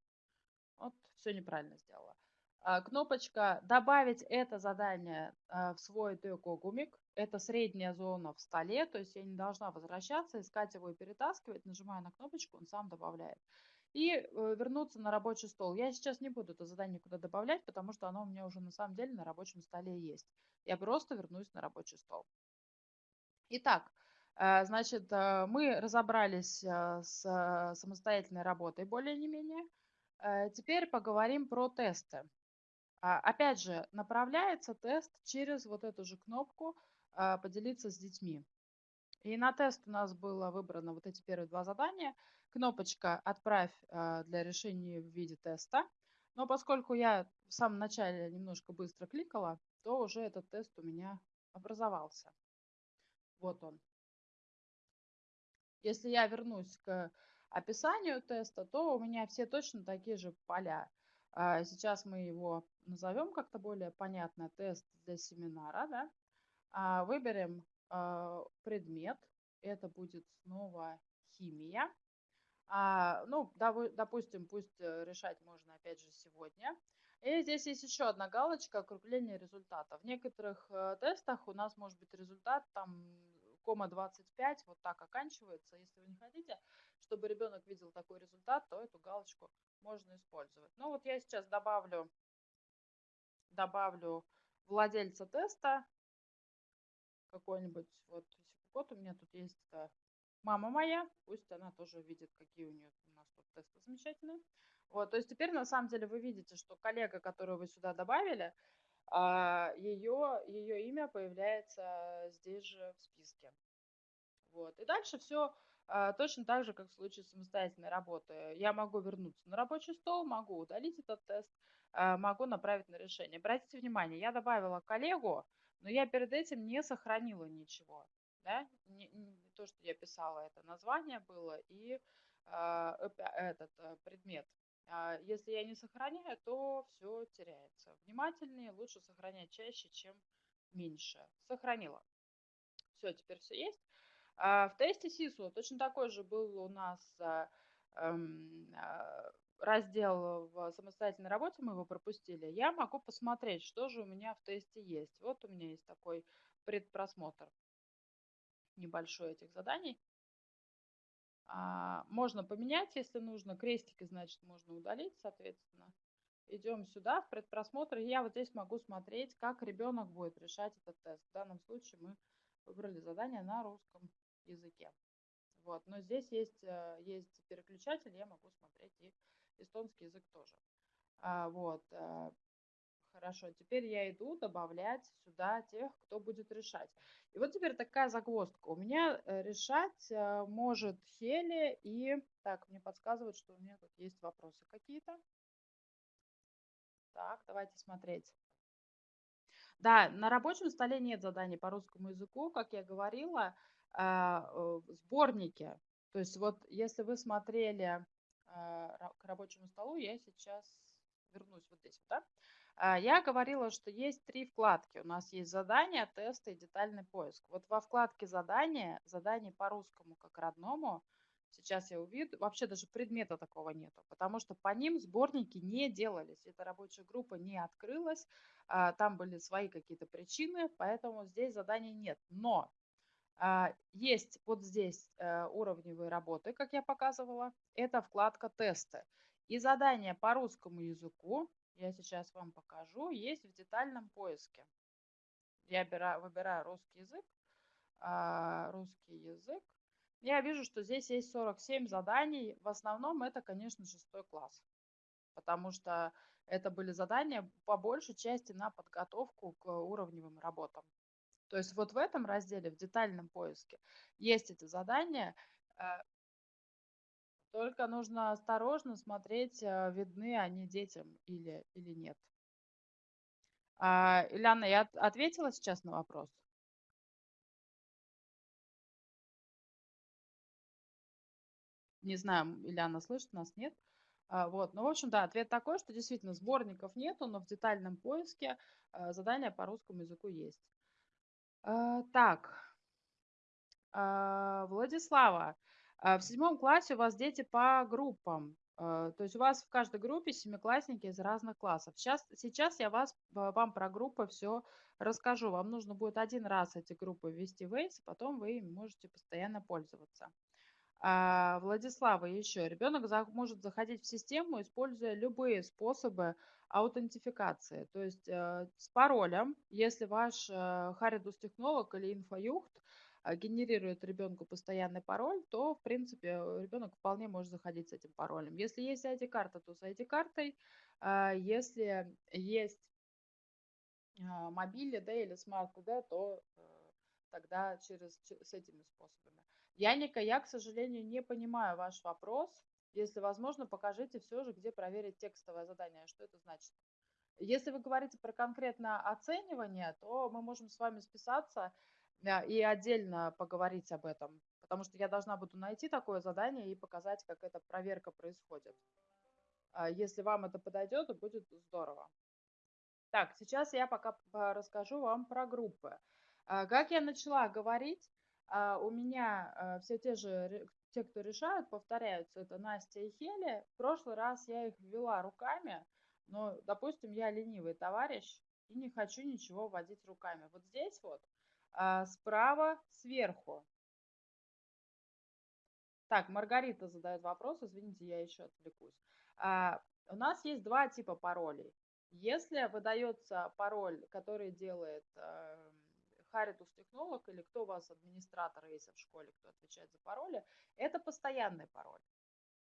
Speaker 1: Вот, все неправильно сделала. А, кнопочка «Добавить это задание а, в свой гумик». Это средняя зона в столе, то есть я не должна возвращаться, искать его и перетаскивать. Нажимаю на кнопочку, он сам добавляет и э, вернуться на рабочий стол. Я сейчас не буду это задание никуда добавлять, потому что оно у меня уже на самом деле на рабочем столе есть. Я просто вернусь на рабочий стол. Итак, Э, значит, э, мы разобрались с самостоятельной работой более не менее. Теперь поговорим про тесты. А, опять же, направляется тест через вот эту же кнопку «Поделиться с детьми». И на тест у нас было выбрано вот эти первые два задания. Кнопочка «Отправь для решения в виде теста». Но поскольку я в самом начале немножко быстро кликала, то уже этот тест у меня образовался. Вот он. Если я вернусь к описанию теста, то у меня все точно такие же поля. А, сейчас мы его назовем как-то более понятно. Тест для семинара. Да? А, выберем а, предмет. Это будет снова химия. Ну, допустим, пусть э, решать можно опять же сегодня. И здесь есть еще одна галочка округление результата. В некоторых э, тестах у нас может быть результат там кома 25 вот так оканчивается. Если вы не хотите, чтобы ребенок видел такой результат, то эту галочку можно использовать. Ну вот я сейчас добавлю, добавлю владельца теста какой-нибудь. Вот вот у меня тут есть это мама моя, пусть она тоже видит, какие у нее у нас тут тесты замечательные. Вот, то есть теперь на самом деле вы видите, что коллега, которую вы сюда добавили, ее, а, ее имя появляется здесь же в списке. Вот. И дальше все а, точно так же, как в случае самостоятельной работы. Я могу вернуться на рабочий стол, могу удалить этот тест, а, могу направить на решение. Обратите внимание, я добавила коллегу, но я перед этим не сохранила ничего. Да? Не, не то, что я писала, это название было и э, этот э, предмет. А, если я не сохраняю, то все теряется. Внимательнее, лучше сохранять чаще, чем меньше. Сохранила. Все, теперь все есть. А, в тесте СИСу точно такой же был у нас а, эм, раздел в самостоятельной работе, мы его пропустили. Я могу посмотреть, что же у меня в тесте есть. Вот у меня есть такой предпросмотр небольшой этих заданий. А, можно поменять, если нужно. Крестики, значит, можно удалить, соответственно. Идем сюда, в предпросмотр. Я вот здесь могу смотреть, как ребенок будет решать этот тест. В данном случае мы выбрали задание на русском языке. Вот. Но здесь есть, э, есть переключатель, я могу смотреть и эстонский язык тоже. А, вот. Э, Хорошо, теперь я иду добавлять сюда тех, кто будет решать. И вот теперь такая загвоздка. У меня э, решать э, может Хели и... Так, мне подсказывают, что у меня тут есть вопросы какие-то. Так, давайте смотреть. Да, на рабочем столе нет заданий по русскому языку, как я говорила, сборники. То есть вот если вы смотрели к рабочему столу, я сейчас вернусь вот здесь, да? А, я говорила, что есть три вкладки. У нас есть задания, тесты и детальный поиск. Вот во вкладке задания, задание по русскому как родному, сейчас я увижу, вообще даже предмета такого нету, потому что по ним сборники не делались. Эта рабочая группа не открылась, а, там были свои какие-то причины, поэтому здесь заданий нет. Но есть вот здесь э, уровневые работы, как я показывала, это вкладка тесты. И задания по русскому языку я сейчас вам покажу, есть в детальном поиске. Я выбираю русский язык, а, русский язык. Я вижу, что здесь есть 47 заданий. В основном это, конечно, шестой класс, потому что это были задания по большей части на подготовку к уровневым работам. То есть вот в этом разделе, в детальном поиске, есть эти задания. Э, только нужно осторожно смотреть, э, видны они детям или, или нет. А, Ильяна, я ответила сейчас на вопрос? Не знаю, Ильяна слышит нас, нет? А, вот, ну, в общем, да, ответ такой, что действительно сборников нету, но в детальном поиске а, задания по русскому языку есть. А, так, а, Владислава, а, в седьмом классе у вас дети по группам. То есть у вас в каждой группе семиклассники из разных классов. Сейчас, сейчас я вас, вам про группы все расскажу. Вам нужно будет один раз эти группы ввести в Waze, потом вы ими можете постоянно пользоваться. Владислава еще. Ребенок может заходить в систему, используя любые способы аутентификации. То есть э, с паролем, если ваш э, haridustehnoloog или infojuht а, генерирует ребенку постоянный пароль, то, в принципе, ребенок вполне может заходить с этим паролем. Если есть ID-карта, то с ID-картой. А, если есть а, mobiil-ID, или Smart-ID, то э, тогда через, с этими способами. Яника, я, к сожалению, не понимаю ваш вопрос. Если возможно, покажите все же, где проверить текстовое задание. Что это значит? Если вы говорите про конкретное оценивание, то мы можем с вами списаться и отдельно поговорить об этом, потому что я должна буду найти такое задание и показать, как эта проверка происходит. А если вам это подойдет, то будет здорово. Так, сейчас я пока расскажу вам про группы. А, как я начала говорить, а, у меня все те же, те, кто решают, повторяются. Это Настя и Хели. В прошлый раз я их ввела руками, но, допустим, я ленивый товарищ и не хочу ничего вводить руками. Вот здесь вот справа сверху. Так, Маргарита задает вопрос, извините, я еще отвлекусь. У нас есть два типа паролей. Если выдается пароль, который делает э, Харитус технолог или кто у вас администратор есть в школе, кто отвечает за пароли, это постоянный пароль.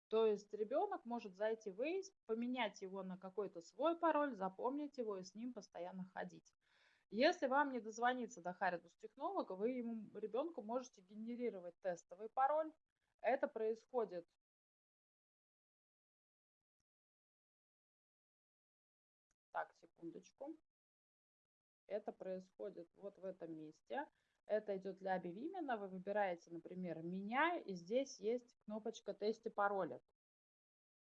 Speaker 1: То есть ребенок может зайти в Waze, поменять его на какой-то свой пароль, запомнить его и с ним постоянно ходить. Если вам не дозвониться до Харитус технолога, вы ему, ребенку можете генерировать тестовый пароль. Это происходит Так, секундочку. Это происходит вот в этом месте. Это идет для Бивимена. Вы выбираете, например, «Меня», и здесь есть кнопочка «Тести пароля».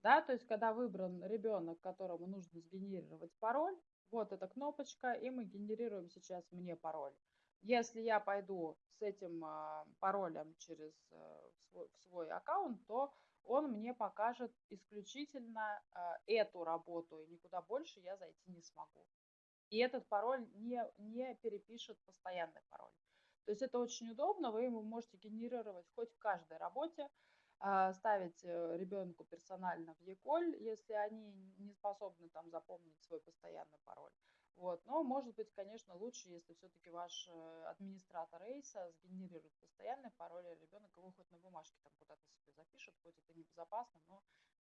Speaker 1: Да, то есть, когда выбран ребенок, которому нужно сгенерировать пароль, вот эта кнопочка, и мы генерируем сейчас «Мне пароль». Если я пойду с этим э, паролем через э, свой, в свой аккаунт, то он мне покажет исключительно э, эту работу, и никуда больше я зайти не смогу. И этот пароль не, не перепишет постоянный пароль. То есть это очень удобно, вы его можете генерировать хоть в каждой работе, э, ставить э, ребенку персонально в Еколь, если они не способны там запомнить свой постоянный пароль. Вот. Но может быть, конечно, лучше, если все-таки ваш э, администратор рейса сгенерирует постоянный пароль, и ребенок его хоть на бумажке там куда-то себе запишет, хоть это небезопасно, но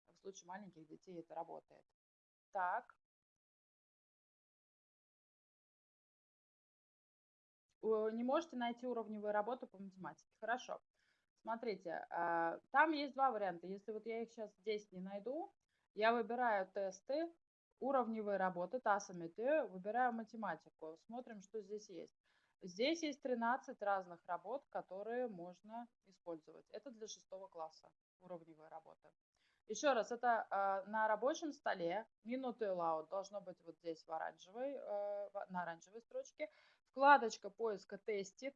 Speaker 1: в случае маленьких детей это работает. Так. Не можете найти уровневую работу по математике. Хорошо. Смотрите, а, там есть два варианта. Если вот я их сейчас здесь не найду, я выбираю тесты, уровневые работы, ТАСАМИТ, выбираю математику, смотрим, что здесь есть. Здесь есть 13 разных работ, которые можно использовать. Это для шестого класса уровневые работы. Еще раз, это э, на рабочем столе, минуты лаут должно быть вот здесь в оранжевой, э, на оранжевой строчке. Вкладочка поиска тестит.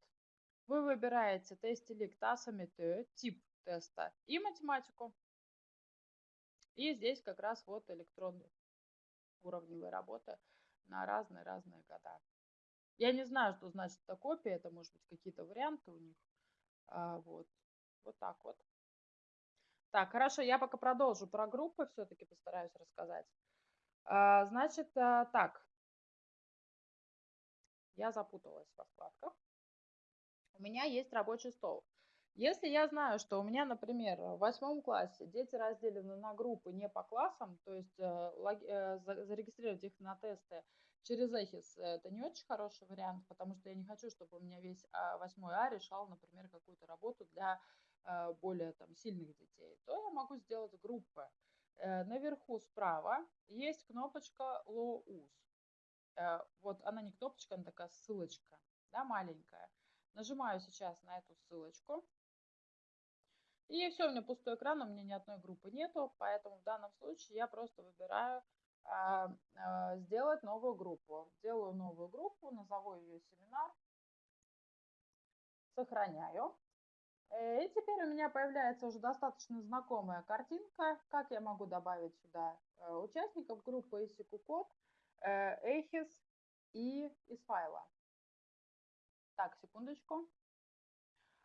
Speaker 1: Вы выбираете тестилик TASAMIT, тип теста и математику. И здесь как раз вот электронный уровневой работы на разные-разные года. Я не знаю, что значит эта копия, это может быть какие-то варианты у них. А, вот. вот так вот. Так, хорошо, я пока продолжу про группы, все-таки постараюсь рассказать. А, значит, а, так. Я запуталась во вкладках. У меня есть рабочий стол. Если я знаю, что у меня, например, в восьмом классе дети разделены на группы не по классам, то есть э, э, зарегистрировать их на тесты через Эхис это не очень хороший вариант, потому что я не хочу, чтобы у меня весь а, восьмой А решал, например, какую-то работу для э, более там, сильных детей, то я могу сделать группы. Наверху справа есть кнопочка LOUS. Вот она не кнопочка, она такая ссылочка, да, маленькая. Нажимаю сейчас на эту ссылочку. И все, у меня пустой экран, у меня ни одной группы нету, поэтому в данном случае я просто выбираю а, а, сделать новую группу. Делаю новую группу, назову ее семинар, сохраняю. Э, и теперь у меня появляется уже достаточно знакомая картинка, как я могу добавить сюда э, участников группы ICQ код, Эхис и из файла. Так, секундочку.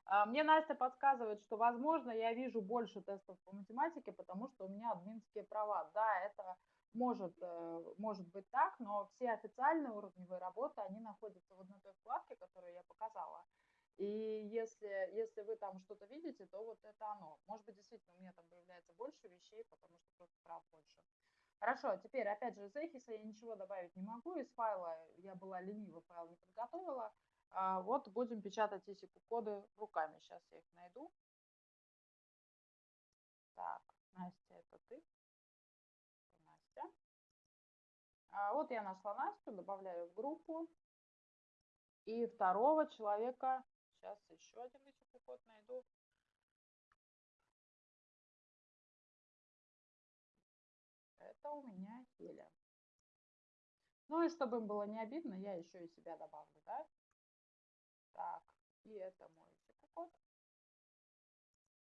Speaker 1: А, мне Настя подсказывает, что, возможно, я вижу больше тестов по математике, потому что у меня админские права. Да, это может, э, может быть так, но все официальные уровневые работы, они находятся вот на той вкладке, которую я показала. И если, если вы там что-то видите, то вот это оно. Может быть, действительно, у меня там появляется больше вещей, потому что просто прав больше. Хорошо, теперь, опять же, из Эхиса я ничего добавить не могу. Из файла я была ленива, файл не подготовила. А, вот будем печатать эти коды руками. Сейчас я их найду. Так, Настя, это ты. Настя. А, вот я нашла Настю, добавляю в группу. И второго человека, сейчас еще один этих код найду. У меня Хеля. Ну и чтобы им было не обидно, я еще и себя добавлю, да? Так, и это мой код.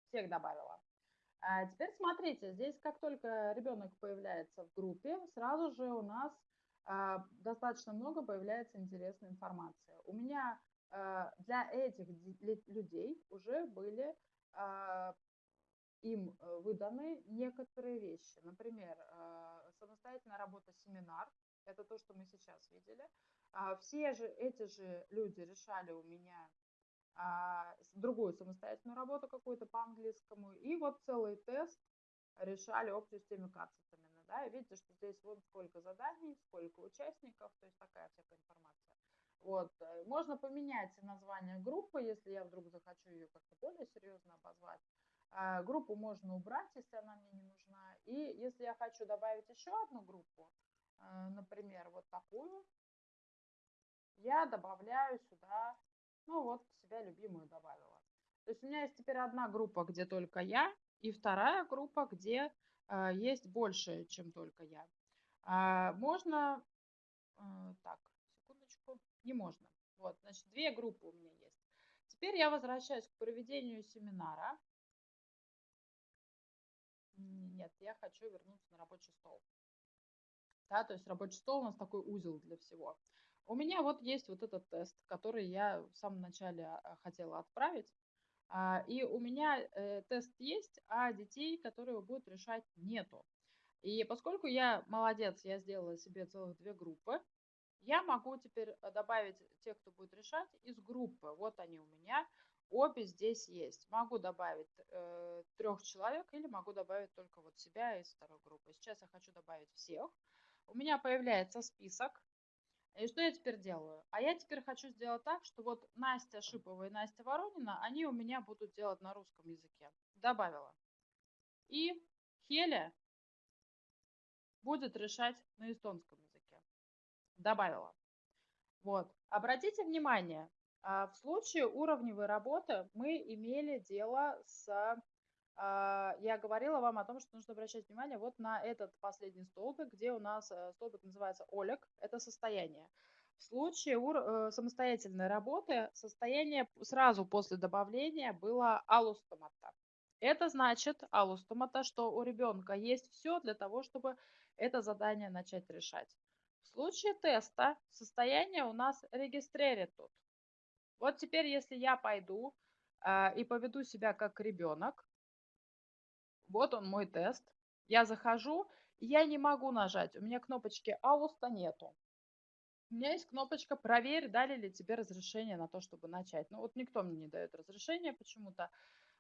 Speaker 1: Всех добавила. А теперь смотрите, здесь как только ребенок появляется в группе, сразу же у нас а, достаточно много появляется интересной информации. У меня а, для этих людей уже были а, им э, выданы некоторые вещи. Например, самостоятельная работа семинар, это то, что мы сейчас видели. Все же эти же люди решали у меня другую самостоятельную работу какую-то по английскому. И вот целый тест решали об системе кацев именно. Да, видите, что здесь вот сколько заданий, сколько участников, то есть такая всякая информация. Вот. Э, можно поменять название группы, если я вдруг захочу ее как-то более серьезно обозвать. А, группу можно убрать, если она мне не нужна. И если я хочу добавить еще одну группу, э, например, вот такую, я добавляю сюда, ну вот, себя любимую добавила. То есть у меня есть теперь одна группа, где только я, и вторая группа, где э, есть больше, чем только я. А, можно, э, так, секундочку, не можно. Вот, значит, две группы у меня есть. Теперь я возвращаюсь к проведению семинара. Нет, я хочу вернуться на рабочий стол. Да, то есть рабочий стол у нас такой узел для всего. У меня вот есть вот этот тест, который я в самом начале а, хотела отправить. А, и у меня э, тест есть, а детей, которые будут решать, нету. И поскольку я молодец, я сделала себе целых две группы, я могу теперь э, добавить тех, кто будет решать, из группы. Вот они у меня, обе здесь есть. Могу добавить э, трех человек или могу добавить только вот себя из второй группы. Сейчас я хочу добавить всех. У меня появляется список и что я теперь делаю? А я теперь хочу сделать так, что вот Настя Шипова и Настя Воронина, они у меня будут делать на русском языке. Добавила. И Хеля будет решать на эстонском языке. Добавила. Вот. Обратите внимание, в случае уровневой работы мы имели дело с а, я говорила вам о том, что нужно обращать внимание вот на этот последний столбик, где у нас э, столбик называется Олег, это состояние. В случае э, самостоятельной работы состояние сразу после добавления было алустомата. Это значит алустомата, что у ребенка есть все для того, чтобы это задание начать решать. В случае теста состояние у нас регистреритут. Вот теперь, если я пойду э, и поведу себя как ребенок, вот он мой тест. Я захожу, я не могу нажать. У меня кнопочки «Ауста» нету. У меня есть кнопочка «Проверь, дали ли тебе разрешение на то, чтобы начать». Ну вот никто мне не дает разрешения почему-то.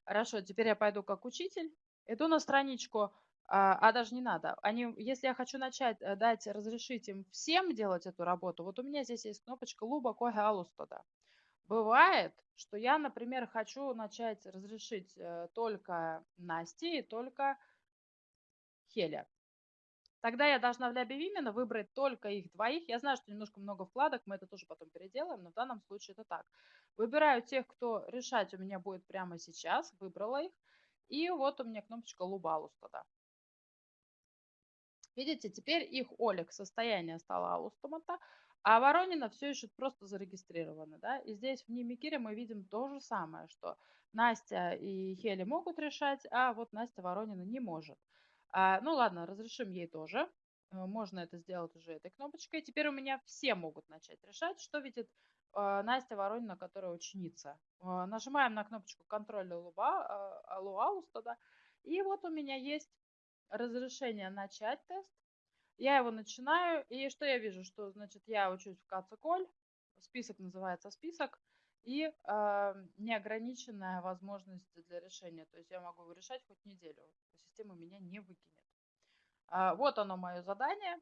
Speaker 1: Хорошо, теперь я пойду как учитель. Иду на страничку, а, а даже не надо. Они, если я хочу начать э, дать, разрешить им всем делать эту работу, вот у меня здесь есть кнопочка «Луба коге алустода». Бывает, что я, например, хочу начать разрешить э, только Насте и только Хеля. Тогда я должна в лябе Вимена выбрать только их двоих. Я знаю, что немножко много вкладок, мы это тоже потом переделаем, но в данном случае это так. Выбираю тех, кто решать у меня будет прямо сейчас. Выбрала их. И вот у меня кнопочка Лубалус тогда. Видите, теперь их Олег состояние стало Алустомата, а Воронина все еще просто зарегистрированы. Да? И здесь в Нимикире мы видим то же самое, что Настя и Хели могут решать, а вот Настя Воронина не может. А, ну ладно, разрешим ей тоже. Э, можно это сделать уже этой кнопочкой. Теперь у меня все могут начать решать, что видит э, Настя Воронина, которая ученица. Э, нажимаем на кнопочку контроля э, луауста, да, и вот у меня есть разрешение начать тест. Я его начинаю, и что я вижу? Что, значит, я учусь в Кациколь, список называется список, и э, неограниченная возможность для решения. То есть я могу его решать хоть неделю. Система меня не выкинет. А, вот оно мое задание.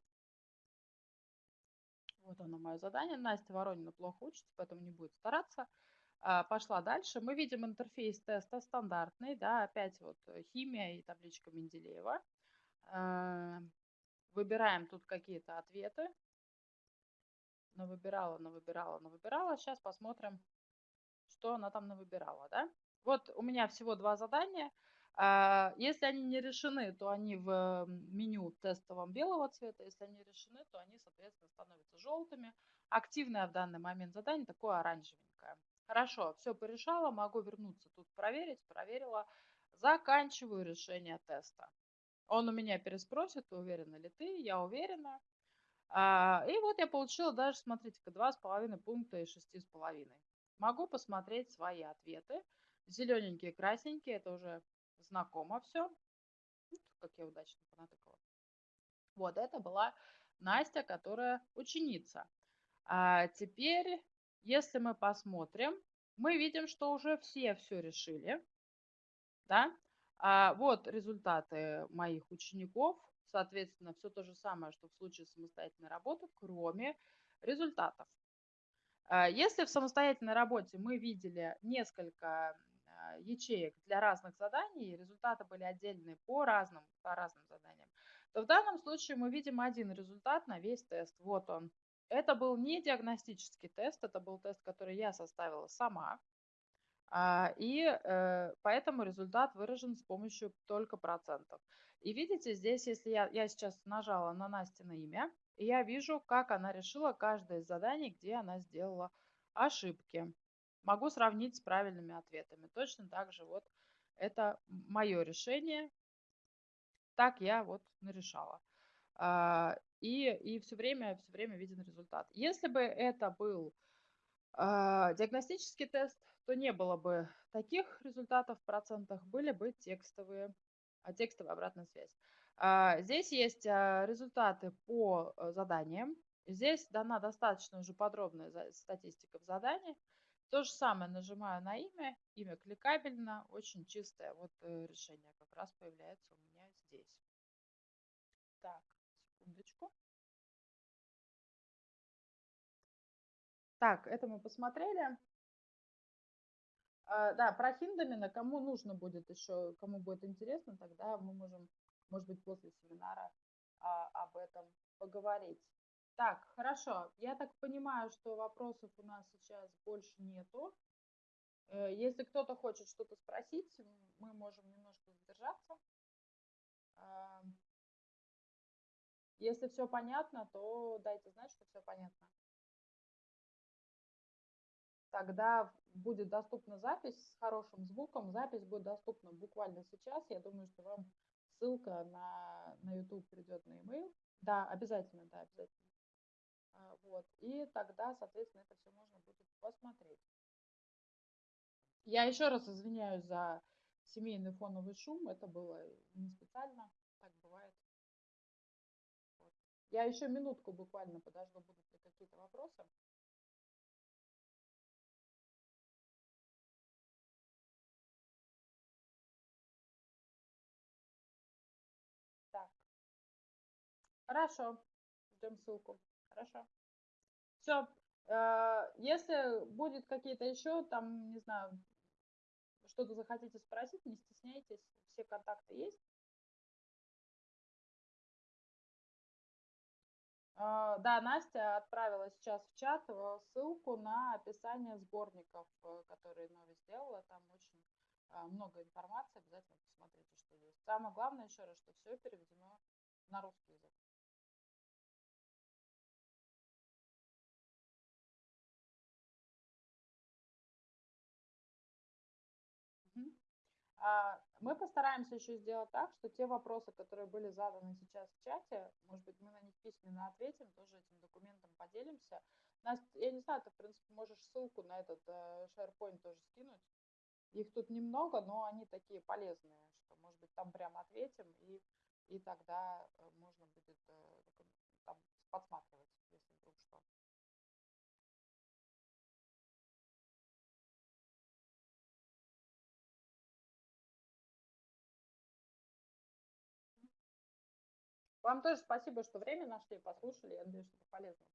Speaker 1: Вот оно мое задание. Настя Воронина плохо учится, поэтому не будет стараться. А, пошла дальше. Мы видим интерфейс теста стандартный. Да, опять вот химия и табличка Менделеева. А, выбираем тут какие-то ответы. Навыбирала, навыбирала, навыбирала. Сейчас посмотрим, что она там навыбирала. Да? Вот у меня всего два задания. А, если они не решены, то они в меню тестовом белого цвета. Если они решены, то они, соответственно, становятся желтыми. Активное в данный момент задание такое оранжевенькое. Хорошо, все порешала, могу вернуться тут проверить. Проверила. Заканчиваю решение теста. Он у меня переспросит, уверена ли ты, я уверена. А, и вот я получила даже, смотрите-ка, 2,5 пункта из 6,5. Могу посмотреть свои ответы. Зелененькие, красненькие, это уже знакомо все. Как я удачно понатыкала. Вот, это была Настя, которая ученица. А теперь, если мы посмотрим, мы видим, что уже все все решили. Да? А вот результаты моих учеников. Соответственно, все то же самое, что в случае самостоятельной работы, кроме результатов. А если в самостоятельной работе мы видели несколько а, ячеек для разных заданий, результаты были отдельные по разным, по разным заданиям, то в данном случае мы видим один результат на весь тест. Вот он. Это был не диагностический тест, это был тест, который я составила сама. А, и э, поэтому результат выражен с помощью только процентов. И видите, здесь, если я, я сейчас нажала на Настина имя, я вижу, как она решила каждое из заданий, где она сделала ошибки могу сравнить с правильными ответами. Точно так же вот это мое решение. Так я вот нарешала. А, и, и все время, все время виден результат. Если бы это был диагностический тест, то не было бы таких результатов в процентах, были бы текстовые, а, текстовая обратная связь. Здесь есть результаты по э, заданиям. Здесь дана достаточно уже подробная статистика в задании. То же самое нажимаю на имя, имя кликабельно, очень чистое вот э, решение как раз появляется у меня здесь. Так, это мы посмотрели. А, да, про Хиндамина, кому нужно будет еще, кому будет интересно, тогда мы можем, может быть, после семинара а, об этом поговорить. Так, хорошо. Я так понимаю, что вопросов у нас сейчас больше нету. Э, если кто-то хочет что-то спросить, мы можем немножко задержаться. Если все понятно, то дайте знать, что все понятно. Тогда будет доступна запись с хорошим звуком. Запись будет доступна буквально сейчас. Я думаю, что вам ссылка на, на YouTube придет на e-mail. Да, обязательно, да, обязательно. А, вот. И тогда, соответственно, это все можно будет посмотреть. Я еще раз извиняюсь за семейный фоновый шум. Это было не специально. Так бывает. Вот. Я еще минутку буквально подожду, будут ли какие-то вопросы. Хорошо. Ждем ссылку. Хорошо. Все. Э, если будет какие-то еще, там, не знаю, что-то захотите спросить, не стесняйтесь, все контакты есть. Э, да, Настя отправила сейчас в чат э, ссылку на описание сборников, которые Нови сделала. Там очень много информации, обязательно посмотрите, что есть. Самое главное еще раз, что все переведено на русский язык. Мы постараемся еще сделать так, что те вопросы, которые были заданы сейчас в чате, может быть, мы на них письменно ответим, тоже этим документом поделимся. Настя, я не знаю, ты, в принципе, можешь ссылку на этот э, SharePoint тоже скинуть. Их тут немного, но они такие полезные, что, может быть, там прямо ответим, и, и тогда э, можно будет э, там подсматривать, если вдруг что. Вам тоже спасибо, что время нашли, послушали. Я надеюсь, что полезно.